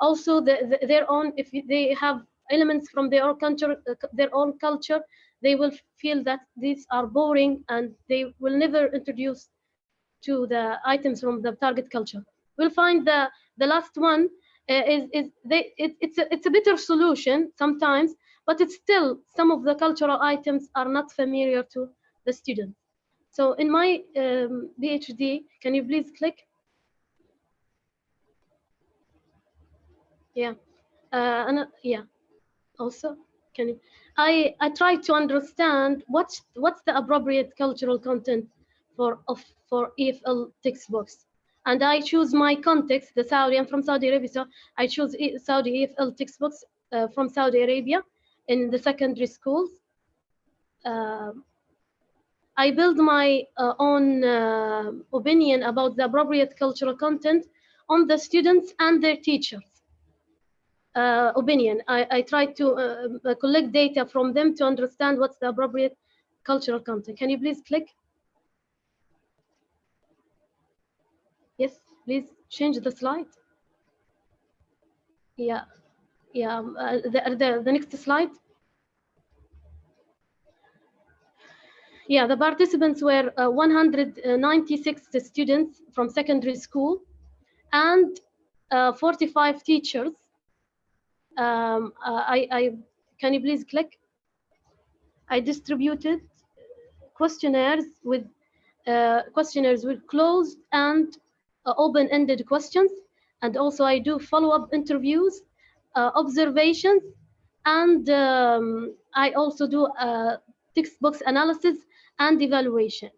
Also, the, the, their own, if they have elements from their own culture, uh, their own culture, they will feel that these are boring and they will never introduce to the items from the target culture. We'll find the the last one uh, is is they it, it's a it's a better solution sometimes, but it's still some of the cultural items are not familiar to the students. So in my um, PhD, can you please click? Yeah, uh, and uh, yeah, also, can you? I, I try to understand what's, what's the appropriate cultural content for, of, for EFL textbooks. And I choose my context, the Saudi, I'm from Saudi Arabia, so I choose Saudi EFL textbooks uh, from Saudi Arabia in the secondary schools. Uh, I build my uh, own uh, opinion about the appropriate cultural content on the students and their teachers. Uh, opinion. I, I try to uh, uh, collect data from them to understand what's the appropriate cultural content. Can you please click? Yes, please change the slide. Yeah, yeah, um, uh, the, the, the next slide. Yeah, the participants were uh, 196 students from secondary school and uh, 45 teachers. Um, uh, I, I, can you please click? I distributed questionnaires with uh, questionnaires with closed and uh, open-ended questions, and also I do follow-up interviews, uh, observations, and um, I also do textbooks analysis and evaluation.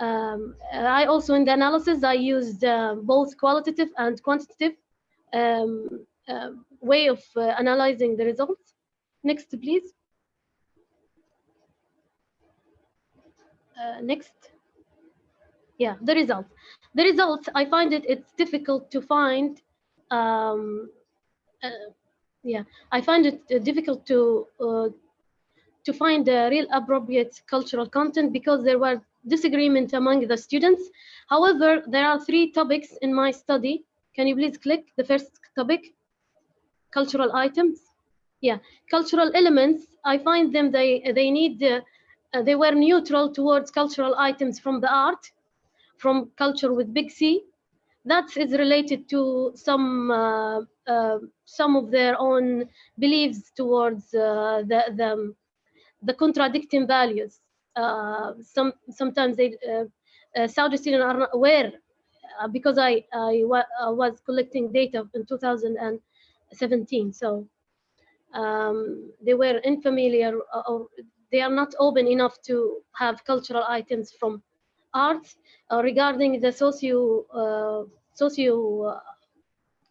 Um, I also, in the analysis, I used uh, both qualitative and quantitative um, uh, way of uh, analyzing the results. Next, please. Uh, next. Yeah, the results. The results, I find it, it's difficult to find um, uh, yeah, I find it uh, difficult to to find the real appropriate cultural content because there were disagreement among the students. However, there are three topics in my study. Can you please click the first topic? Cultural items. Yeah, cultural elements. I find them they they need uh, uh, they were neutral towards cultural items from the art, from culture with big C. That is related to some uh, uh some of their own beliefs towards uh, the the the contradicting values. Uh, some sometimes they uh, uh, Saudi students are not aware uh, because I I was collecting data in 2017. So um, they were unfamiliar or they are not open enough to have cultural items from art regarding the socio socio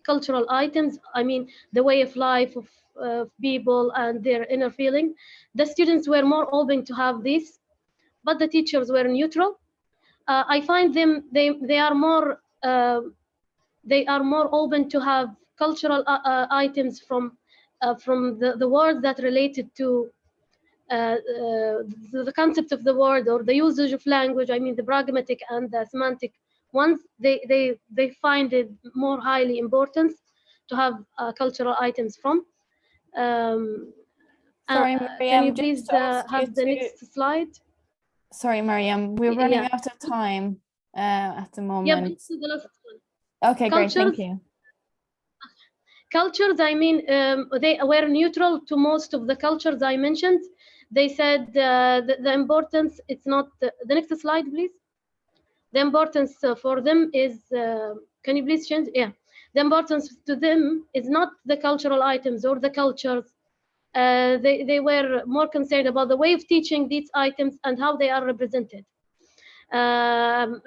cultural items. I mean, the way of life of uh, people and their inner feeling. The students were more open to have this, but the teachers were neutral. Uh, I find them they they are more uh, they are more open to have cultural uh, uh, items from uh, from the, the words that related to the, the concept of the word or the usage of language. I mean the pragmatic and the semantic ones they they they find it more highly important to have uh, cultural items from. Um, uh, Sorry, can you please uh, ask you have the to- next slide? Sorry, Mariam, we're running yeah. out of time uh, at the moment. Yeah, please do the last one. Okay, great, thank you. cultures i mean um, they were neutral to most of the cultures i mentioned they said uh, the, the importance it's not the, the next slide please the importance uh, for them is uh, can you please change? Yeah. The importance to them is not the cultural items or the cultures. Uh, they, they were more concerned about the way of teaching these items and how they are represented. Um,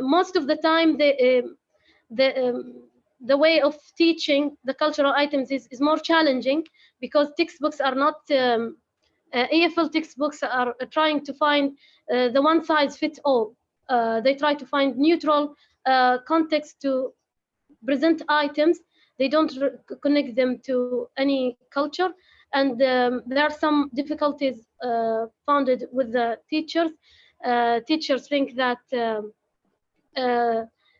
most of the time they, the um, the way of teaching the cultural items is, is more challenging because textbooks are not um, uh, EFL textbooks are trying to find uh, the one size fits all. Uh, they try to find neutral uh, context to present items. They don't connect them to any culture. And um, there are some difficulties uh, founded with the teachers. Teachers think that um,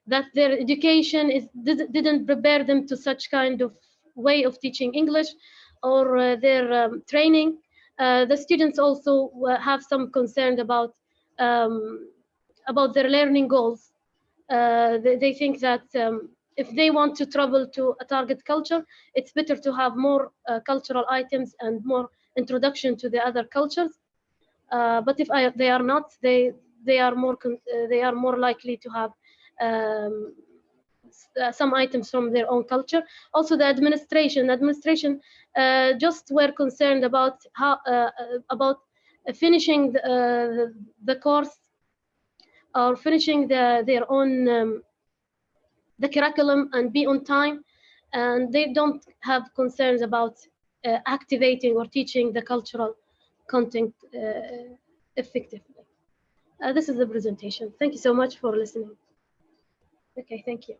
that their education is did, didn't prepare them to such kind of way of teaching English or uh, their um, training. Uh, the students also have some concern about um, about their learning goals. Uh, they, they think that um, if they want to travel to a target culture, it's better to have more uh, cultural items and more introduction to the other cultures. Uh, but if I, they are not, they they are more uh, they are more likely to have um, uh, some items from their own culture. Also, the administration, administration uh, just were concerned about how about finishing the, the course or finishing the, their own um, the curriculum and be on time, and they don't have concerns about uh, activating or teaching the cultural content uh, effectively. Uh, this is the presentation. Thank you so much for listening. Okay, thank you.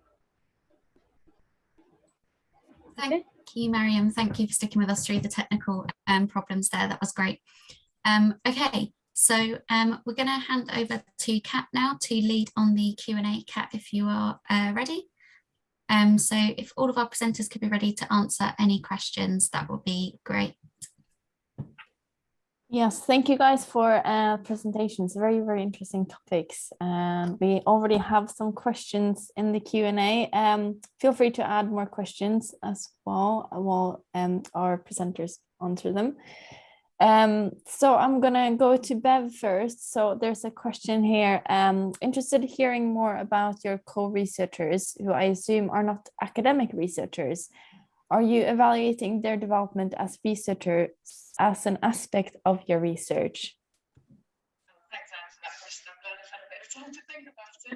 Thank you, Mariam. Thank you for sticking with us through the technical um, problems there. That was great. Um, okay, so um, we're going to hand over to Kat now to lead on the Q&A. Kat, if you are uh, ready. Um, so if all of our presenters could be ready to answer any questions, that would be great. Yes, thank you guys for uh, presentations. Very, very interesting topics. And we already have some questions in the Q&A. Um, feel free to add more questions as well while um, our presenters answer them. Um, so I'm gonna go to Bev first. So there's a question here. Um, interested in hearing more about your co-researchers who I assume are not academic researchers. Are you evaluating their development as researchers as an aspect of your research?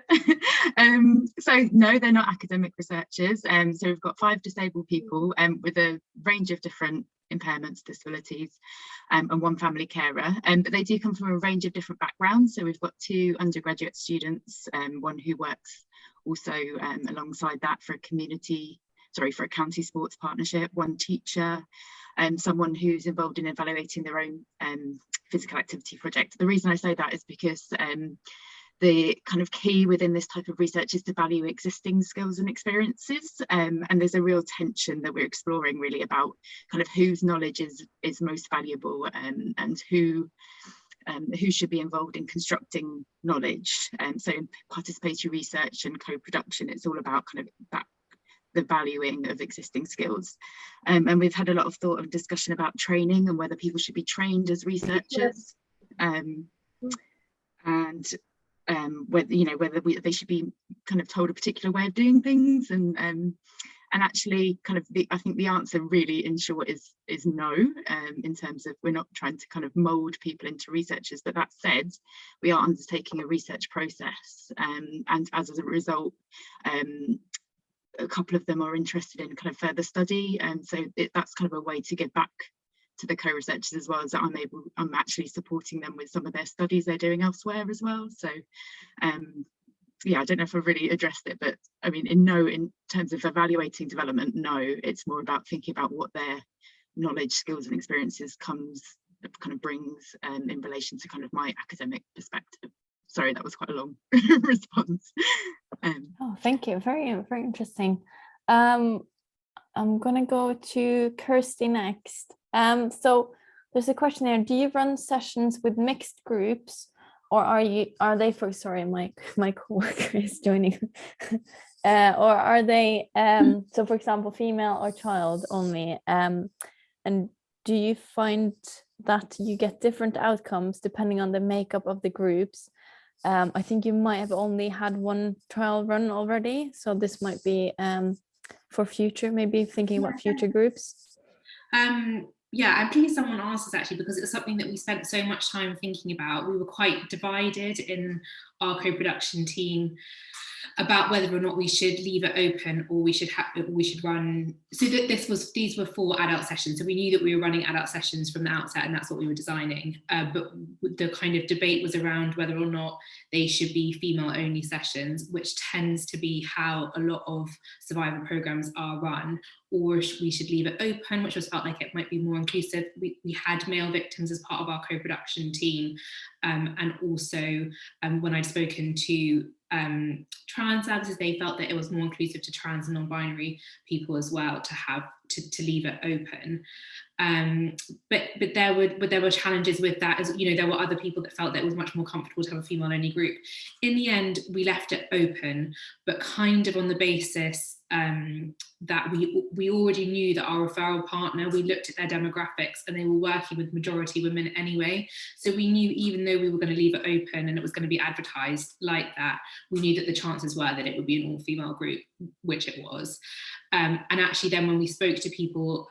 um, so no, they're not academic researchers. Um, so we've got five disabled people um, with a range of different impairments, disabilities, um, and one family carer. Um, but they do come from a range of different backgrounds. So we've got two undergraduate students, um, one who works also um, alongside that for a community, sorry, for a county sports partnership, one teacher, and someone who's involved in evaluating their own um, physical activity project. The reason I say that is because um, the kind of key within this type of research is to value existing skills and experiences. Um, and there's a real tension that we're exploring really about kind of whose knowledge is, is most valuable um, and who um, who should be involved in constructing knowledge. And so in participatory research and co-production, it's all about kind of that the valuing of existing skills. Um, and we've had a lot of thought and discussion about training and whether people should be trained as researchers. Um, and um, whether, you know, whether we, they should be kind of told a particular way of doing things and um, and actually kind of the, I think the answer really in short is is no um, in terms of we're not trying to kind of mold people into researchers. But that said we are undertaking a research process um, and as a result um, a couple of them are interested in kind of further study. And so it, that's kind of a way to give back to the co-researchers as well as I'm able I'm actually supporting them with some of their studies they're doing elsewhere as well so um yeah I don't know if I've really addressed it but I mean in no in terms of evaluating development no it's more about thinking about what their knowledge skills and experiences comes kind of brings um, in relation to kind of my academic perspective sorry, that was quite a long response. Um, Oh, thank you. Very, very interesting. Um, I'm gonna go to Kirsty next. Um, so there's a question here. Do you run sessions with mixed groups or are you, are they for, sorry, my, my coworker is joining. Uh, or are they, um, so for example, female or child only? Um, and do you find that you get different outcomes depending on the makeup of the groups? Um, I think you might have only had one trial run already, so this might be um, for future, maybe thinking about future groups. Um, yeah, I'm pleased someone asked us actually because it's something that we spent so much time thinking about. We were quite divided in our co-production team about whether or not we should leave it open or we should have we should run so that this was these were for adult sessions. So we knew that we were running adult sessions from the outset and that's what we were designing. Uh, but the kind of debate was around whether or not they should be female only sessions which tends to be how a lot of survivor programs are run or we should leave it open which was felt like it might be more inclusive. We, we had male victims as part of our co-production team. Um, and also um, when I'd spoken to um, trans services, they felt that it was more inclusive to trans and non-binary people as well to have to, to leave it open. Um, but but there were but there were challenges with that as you know there were other people that felt that it was much more comfortable to have a female only group. In the end, we left it open, but kind of on the basis um, that we we already knew that our referral partner, we looked at their demographics and they were working with majority women anyway. So we knew even though we were going to leave it open and it was going to be advertised like that, we knew that the chances were that it would be an all female group, which it was. Um, and actually then when we spoke to people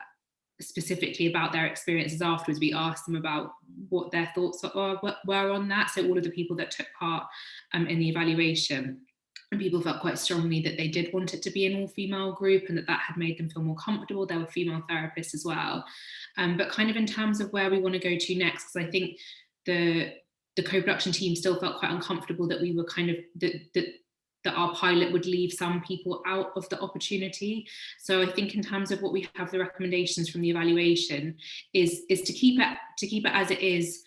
specifically about their experiences afterwards, we asked them about what their thoughts were, were on that. So all of the people that took part um, in the evaluation and people felt quite strongly that they did want it to be an all-female group and that that had made them feel more comfortable. There were female therapists as well. Um, but kind of in terms of where we want to go to next, because I think the the co-production team still felt quite uncomfortable that we were kind of that, that that our pilot would leave some people out of the opportunity. So I think in terms of what we have the recommendations from the evaluation is is to keep it to keep it as it is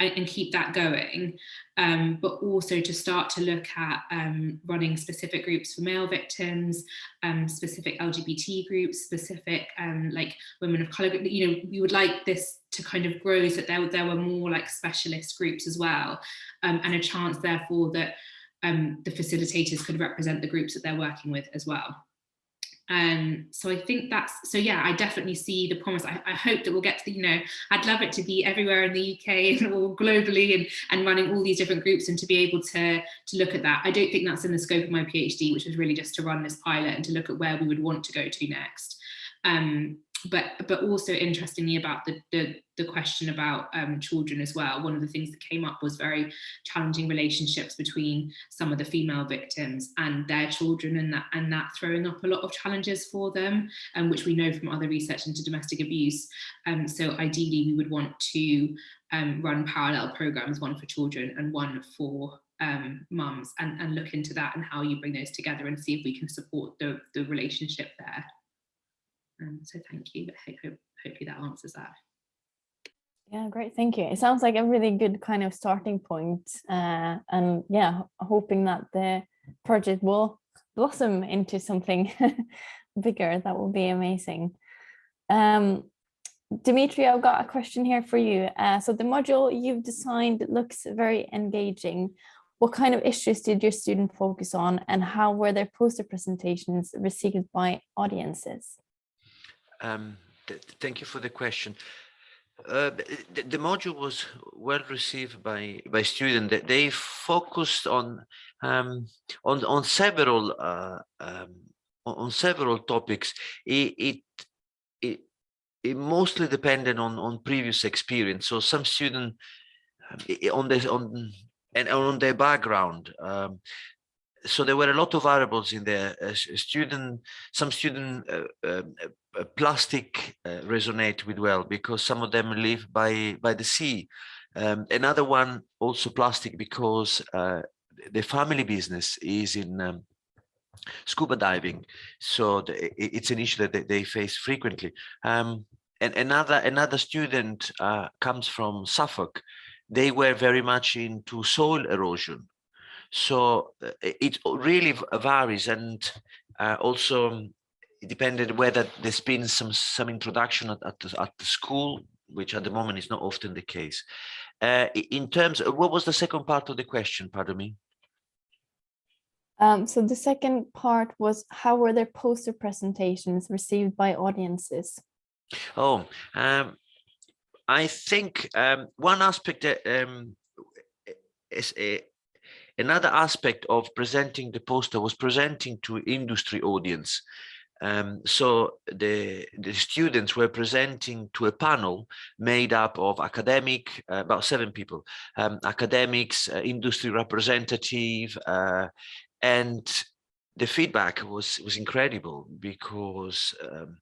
and keep that going, um, but also to start to look at um, running specific groups for male victims, um, specific LGBT groups, specific um, like women of colour, you know, we would like this to kind of grow so that there, there were more like specialist groups as well, um, and a chance therefore that um, the facilitators could represent the groups that they're working with as well. Um, so I think that's, so yeah, I definitely see the promise. I, I, hope that we'll get to the, you know, I'd love it to be everywhere in the UK all globally and, and running all these different groups and to be able to, to look at that. I don't think that's in the scope of my PhD, which was really just to run this pilot and to look at where we would want to go to next. Um, but but also interestingly about the the, the question about um, children as well. One of the things that came up was very challenging relationships between some of the female victims and their children, and that and that throwing up a lot of challenges for them, um, which we know from other research into domestic abuse. Um, so ideally, we would want to um, run parallel programs, one for children and one for um, mums, and, and look into that and how you bring those together and see if we can support the, the relationship there. Um, so thank you. I hope, hopefully that answers that. Yeah, great. Thank you. It sounds like a really good kind of starting point. Uh, and yeah, hoping that the project will blossom into something bigger. That will be amazing. Um, Dimitri, I've got a question here for you. Uh, so the module you've designed looks very engaging. What kind of issues did your student focus on and how were their poster presentations received by audiences? Um, th thank you for the question. Uh, the, the, module was well received by by students. They focused on um, on on several uh, um, on several topics. It, it it it mostly depended on on previous experience. So some student um, on this on and on their background. Um, so there were a lot of variables in there. Uh, student, some student uh, um, uh, plastic resonate with well because some of them live by by the sea. Um, another one also plastic because uh, the family business is in um, scuba diving, so the, it's an issue that they, they face frequently. Um, and another another student uh, comes from Suffolk. They were very much into soil erosion so uh, it really varies and uh, also um, it depended whether there's been some some introduction at, at, the, at the school which at the moment is not often the case. Uh, in terms of what was the second part of the question pardon me? Um, so the second part was how were their poster presentations received by audiences? Oh um, i think um, one aspect that um, is a Another aspect of presenting the poster was presenting to industry audience. Um, so the, the students were presenting to a panel made up of academic, uh, about seven people, um, academics, uh, industry representative, uh, and the feedback was was incredible because um,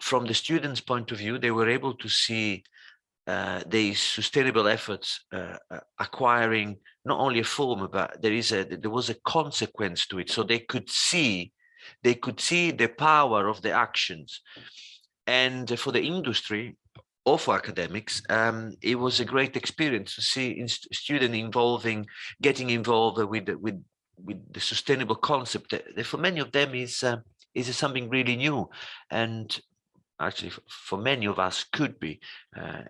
from the students' point of view, they were able to see uh, these sustainable efforts uh, uh, acquiring not only a form, but there is a there was a consequence to it. So they could see they could see the power of the actions. And for the industry or for academics, um, it was a great experience to see student involving, getting involved with with with the sustainable concept. For many of them is uh, is something really new, and actually for many of us could be uh,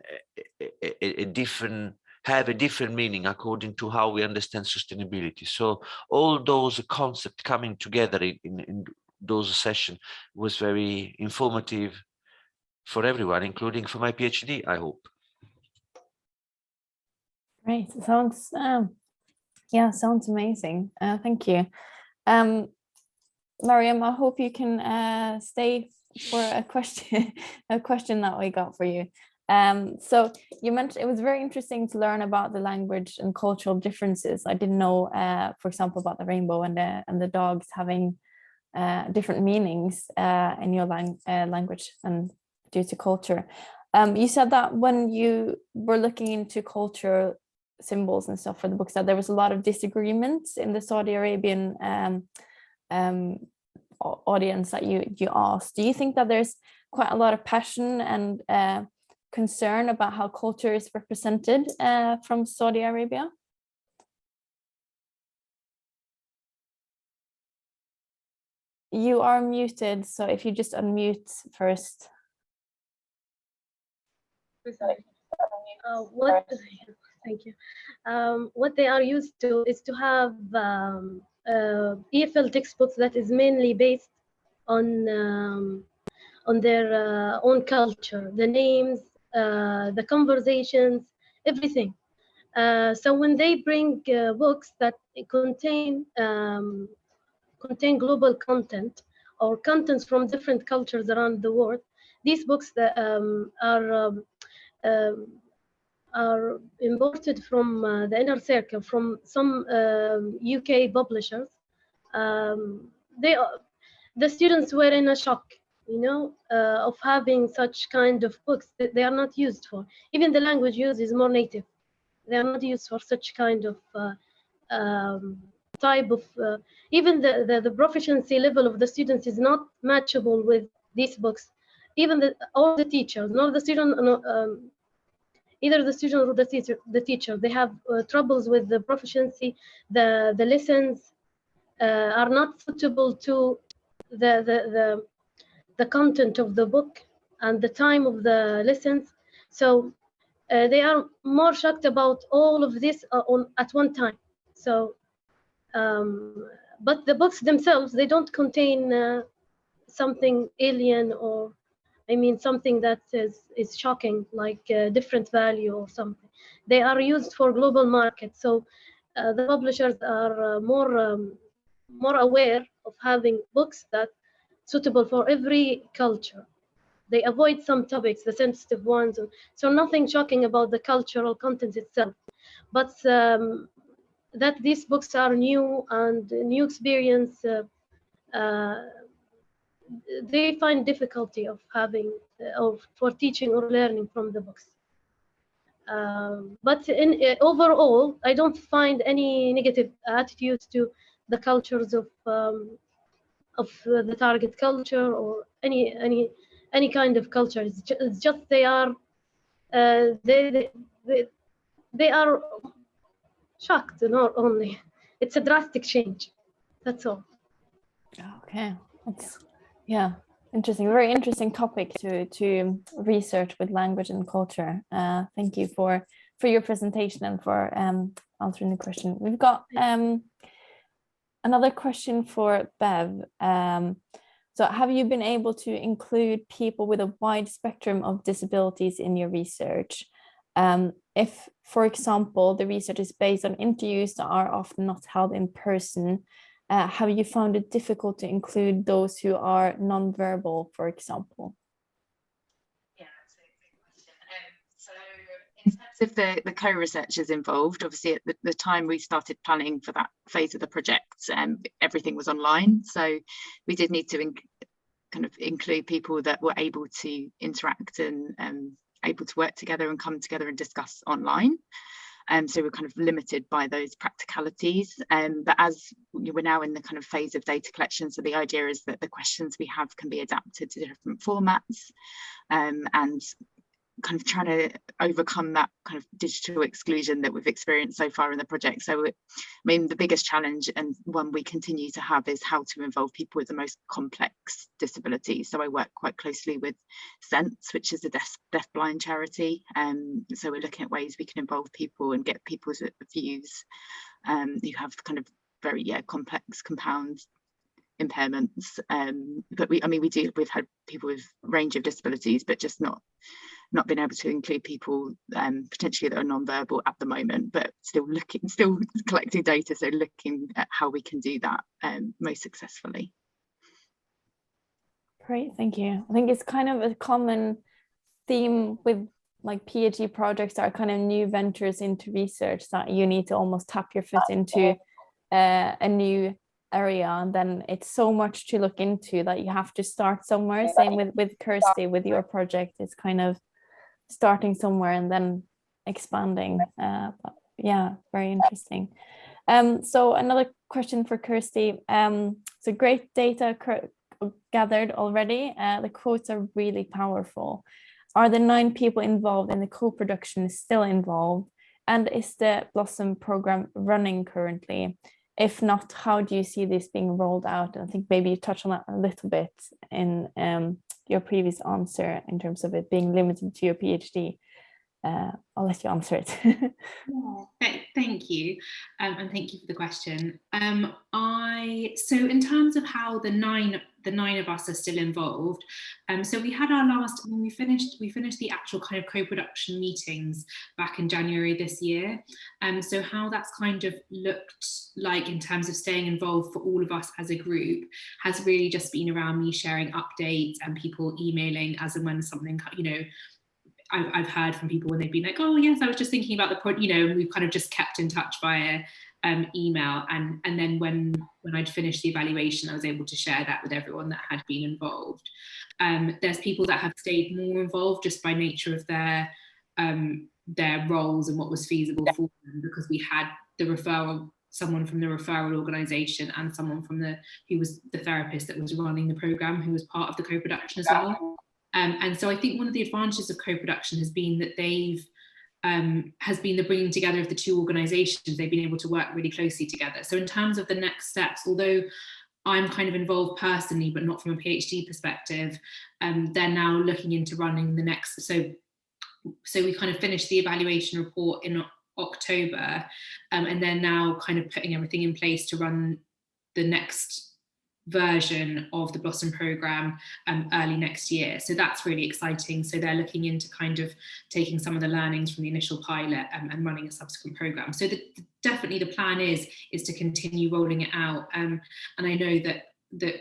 a, a, a, different have a different meaning according to how we understand sustainability. So all those concepts coming together in, in, in those sessions was very informative for everyone including for my phd i hope. Great. Sounds um yeah sounds amazing. Uh, thank you. Um Mariam, I hope you can uh, stay for a question a question that we got for you um so you mentioned it was very interesting to learn about the language and cultural differences. I didn't know uh for example about the rainbow and the and the dogs having uh different meanings uh in your lang uh, language and due to culture. Um you said that when you were looking into culture symbols and stuff for the books that there was a lot of disagreements in the saudi arabian um um audience that you you asked. Do you think that there's quite a lot of passion and uh, concern about how culture is represented uh, from Saudi Arabia? You are muted so if you just unmute first. Uh, what thank you. Um, what they are used to is to have um, uh, EFL textbooks that is mainly based on um, on their uh, own culture, the names, the conversations, everything. Uh, so when they bring uh, books that contain um, contain global content or contents from different cultures around the world, these books that um, are um, um are imported from uh, the inner circle from some um, UK publishers. Um, they the students were in a shock, you know, uh, of having such kind of books that they are not used for. Even the language used is more native. They are not used for such kind of uh, um, type of. Uh, even the, the the proficiency level of the students is not matchable with these books. Even the all the teachers, nor the student, um, either the student or the teacher, the teacher they have uh, troubles with the proficiency, the, the lessons uh, are not suitable to the, the, the, the content of the book and the time of the lessons. So uh, they are more shocked about all of this uh, on, at one time. So, um, but the books themselves, they don't contain uh, something alien or I mean, something that is, is shocking, like a different value or something. They are used for global markets. So uh, the publishers are uh, more, um, more aware of having books that suitable for every culture. They avoid some topics, the sensitive ones. So nothing shocking about the cultural content itself. But um, that these books are new and new experience uh, uh they find difficulty of having of for teaching or learning from the books. Um, but in uh, overall, I don't find any negative attitudes to the cultures of um, of uh, the target culture or any any any kind of culture. It's just, it's just they are uh, they, they they are shocked not only it's a drastic change. That's all. Okay, that's yeah, interesting. Very interesting topic to to research with language and culture. Uh, thank you for for your presentation and for um, answering the question. We've got um, another question for Bev. Um, so have you been able to include people with a wide spectrum of disabilities in your research? Um, if, for example, the research is based on interviews that are often not held in person, uh, have you found it difficult to include those who are non-verbal, for example? Yeah, that's a good question. Um, so in terms of the, the co-researchers involved, obviously at the, the, time we started planning for that phase of the project, um, everything was online. So we did need to kind of include people that were able to interact and um, able to work together and come together and discuss online. Um, so we're kind of limited by those practicalities. Um, but as we're now in the kind of phase of data collection, so the idea is that the questions we have can be adapted to different formats um, and kind of trying to overcome that kind of digital exclusion that we've experienced so far in the project. So, I mean, the biggest challenge and one we continue to have is how to involve people with the most complex disabilities. So I work quite closely with Sense, which is a deaf, deaf blind charity. Um, so we're looking at ways we can involve people and get people's views um, who have kind of very yeah complex compound impairments um, but we i mean we do we've had people with range of disabilities but just not not been able to include people um, potentially that are non-verbal at the moment, but still looking, still collecting data, so looking at how we can do that um, most successfully. Great, thank you. I think it's kind of a common theme with like PhD projects are kind of new ventures into research that you need to almost tap your foot into uh, a new area and then it's so much to look into that you have to start somewhere same with with kirsty with your project it's kind of starting somewhere and then expanding. Uh, yeah, very interesting. Um, so another question for Kirsty. Um, so great data gathered already. Uh, the quotes are really powerful. Are the nine people involved in the co-production still involved? And is the Blossom program running currently? If not, how do you see this being rolled out? I think maybe you touched on that a little bit in um, your previous answer in terms of it being limited to your PhD. Uh, I'll let you answer it. yeah, thank you, um, and thank you for the question. Um, I so in terms of how the nine the nine of us are still involved. Um, so we had our last when we finished we finished the actual kind of co-production meetings back in January this year. Um, so how that's kind of looked like in terms of staying involved for all of us as a group has really just been around me sharing updates and people emailing as and when something you know I've, heard from people when they've been like, oh yes, I was just thinking about the point, you know, and we've kind of just kept in touch via um, email. And, and then when, when I'd finished the evaluation, I was able to share that with everyone that had been involved. Um, there's people that have stayed more involved just by nature of their, um, their roles and what was feasible for them because we had the referral someone from the referral organisation and someone from the who was the therapist that was running the programme who was part of the co-production as well. Um, and so I think one of the advantages of co-production has been that they've um, has been the bringing together of the two organisations. They've been able to work really closely together. So in terms of the next steps, although I'm kind of involved personally, but not from a PhD perspective, um, they're now looking into running the next. So, so we kind of finished the evaluation report in October, um, and they're now kind of putting everything in place to run the next version of the Blossom program um, early next year. So that's really exciting. So they're looking into kind of taking some of the learnings from the initial pilot um, and running a subsequent program. So the, definitely the plan is is to continue rolling it out. Um, and I know that that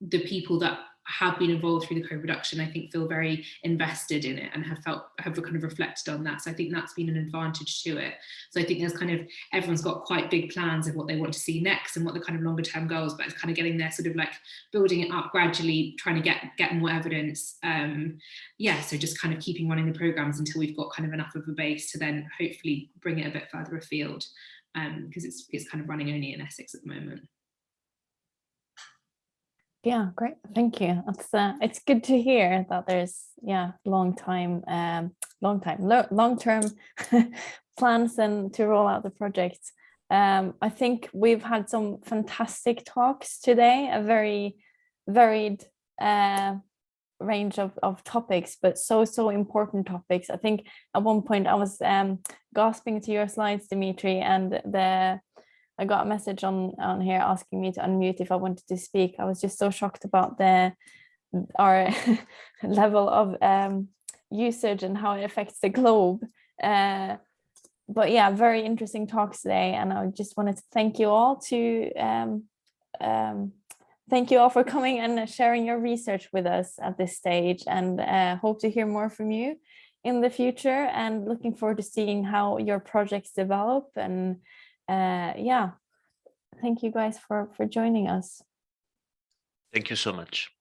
the people that have been involved through the co-production, I think feel very invested in it and have felt have kind of reflected on that. So I think that's been an advantage to it. So I think there's kind of everyone's got quite big plans of what they want to see next and what the kind of longer term goals, but it's kind of getting there, sort of like building it up gradually, trying to get get more evidence. Um, yeah, so just kind of keeping running the programs until we've got kind of enough of a base to then hopefully bring it a bit further afield because um, it's it's kind of running only in Essex at the moment. Yeah, great. Thank you. It's uh, it's good to hear that there's yeah long time um long time long term plans and to roll out the project. Um, I think we've had some fantastic talks today, a very varied uh, range of, of topics, but so, so important topics. I think at one point I was um, gasping to your slides, Dimitri, and the I got a message on, on here asking me to unmute if I wanted to speak. I was just so shocked about the our level of um, usage and how it affects the globe. Uh, but yeah, very interesting talks today. And I just wanted to thank you all to um, um, thank you all for coming and sharing your research with us at this stage and uh, hope to hear more from you in the future and looking forward to seeing how your projects develop and uh, yeah, thank you guys for, for joining us. Thank you so much.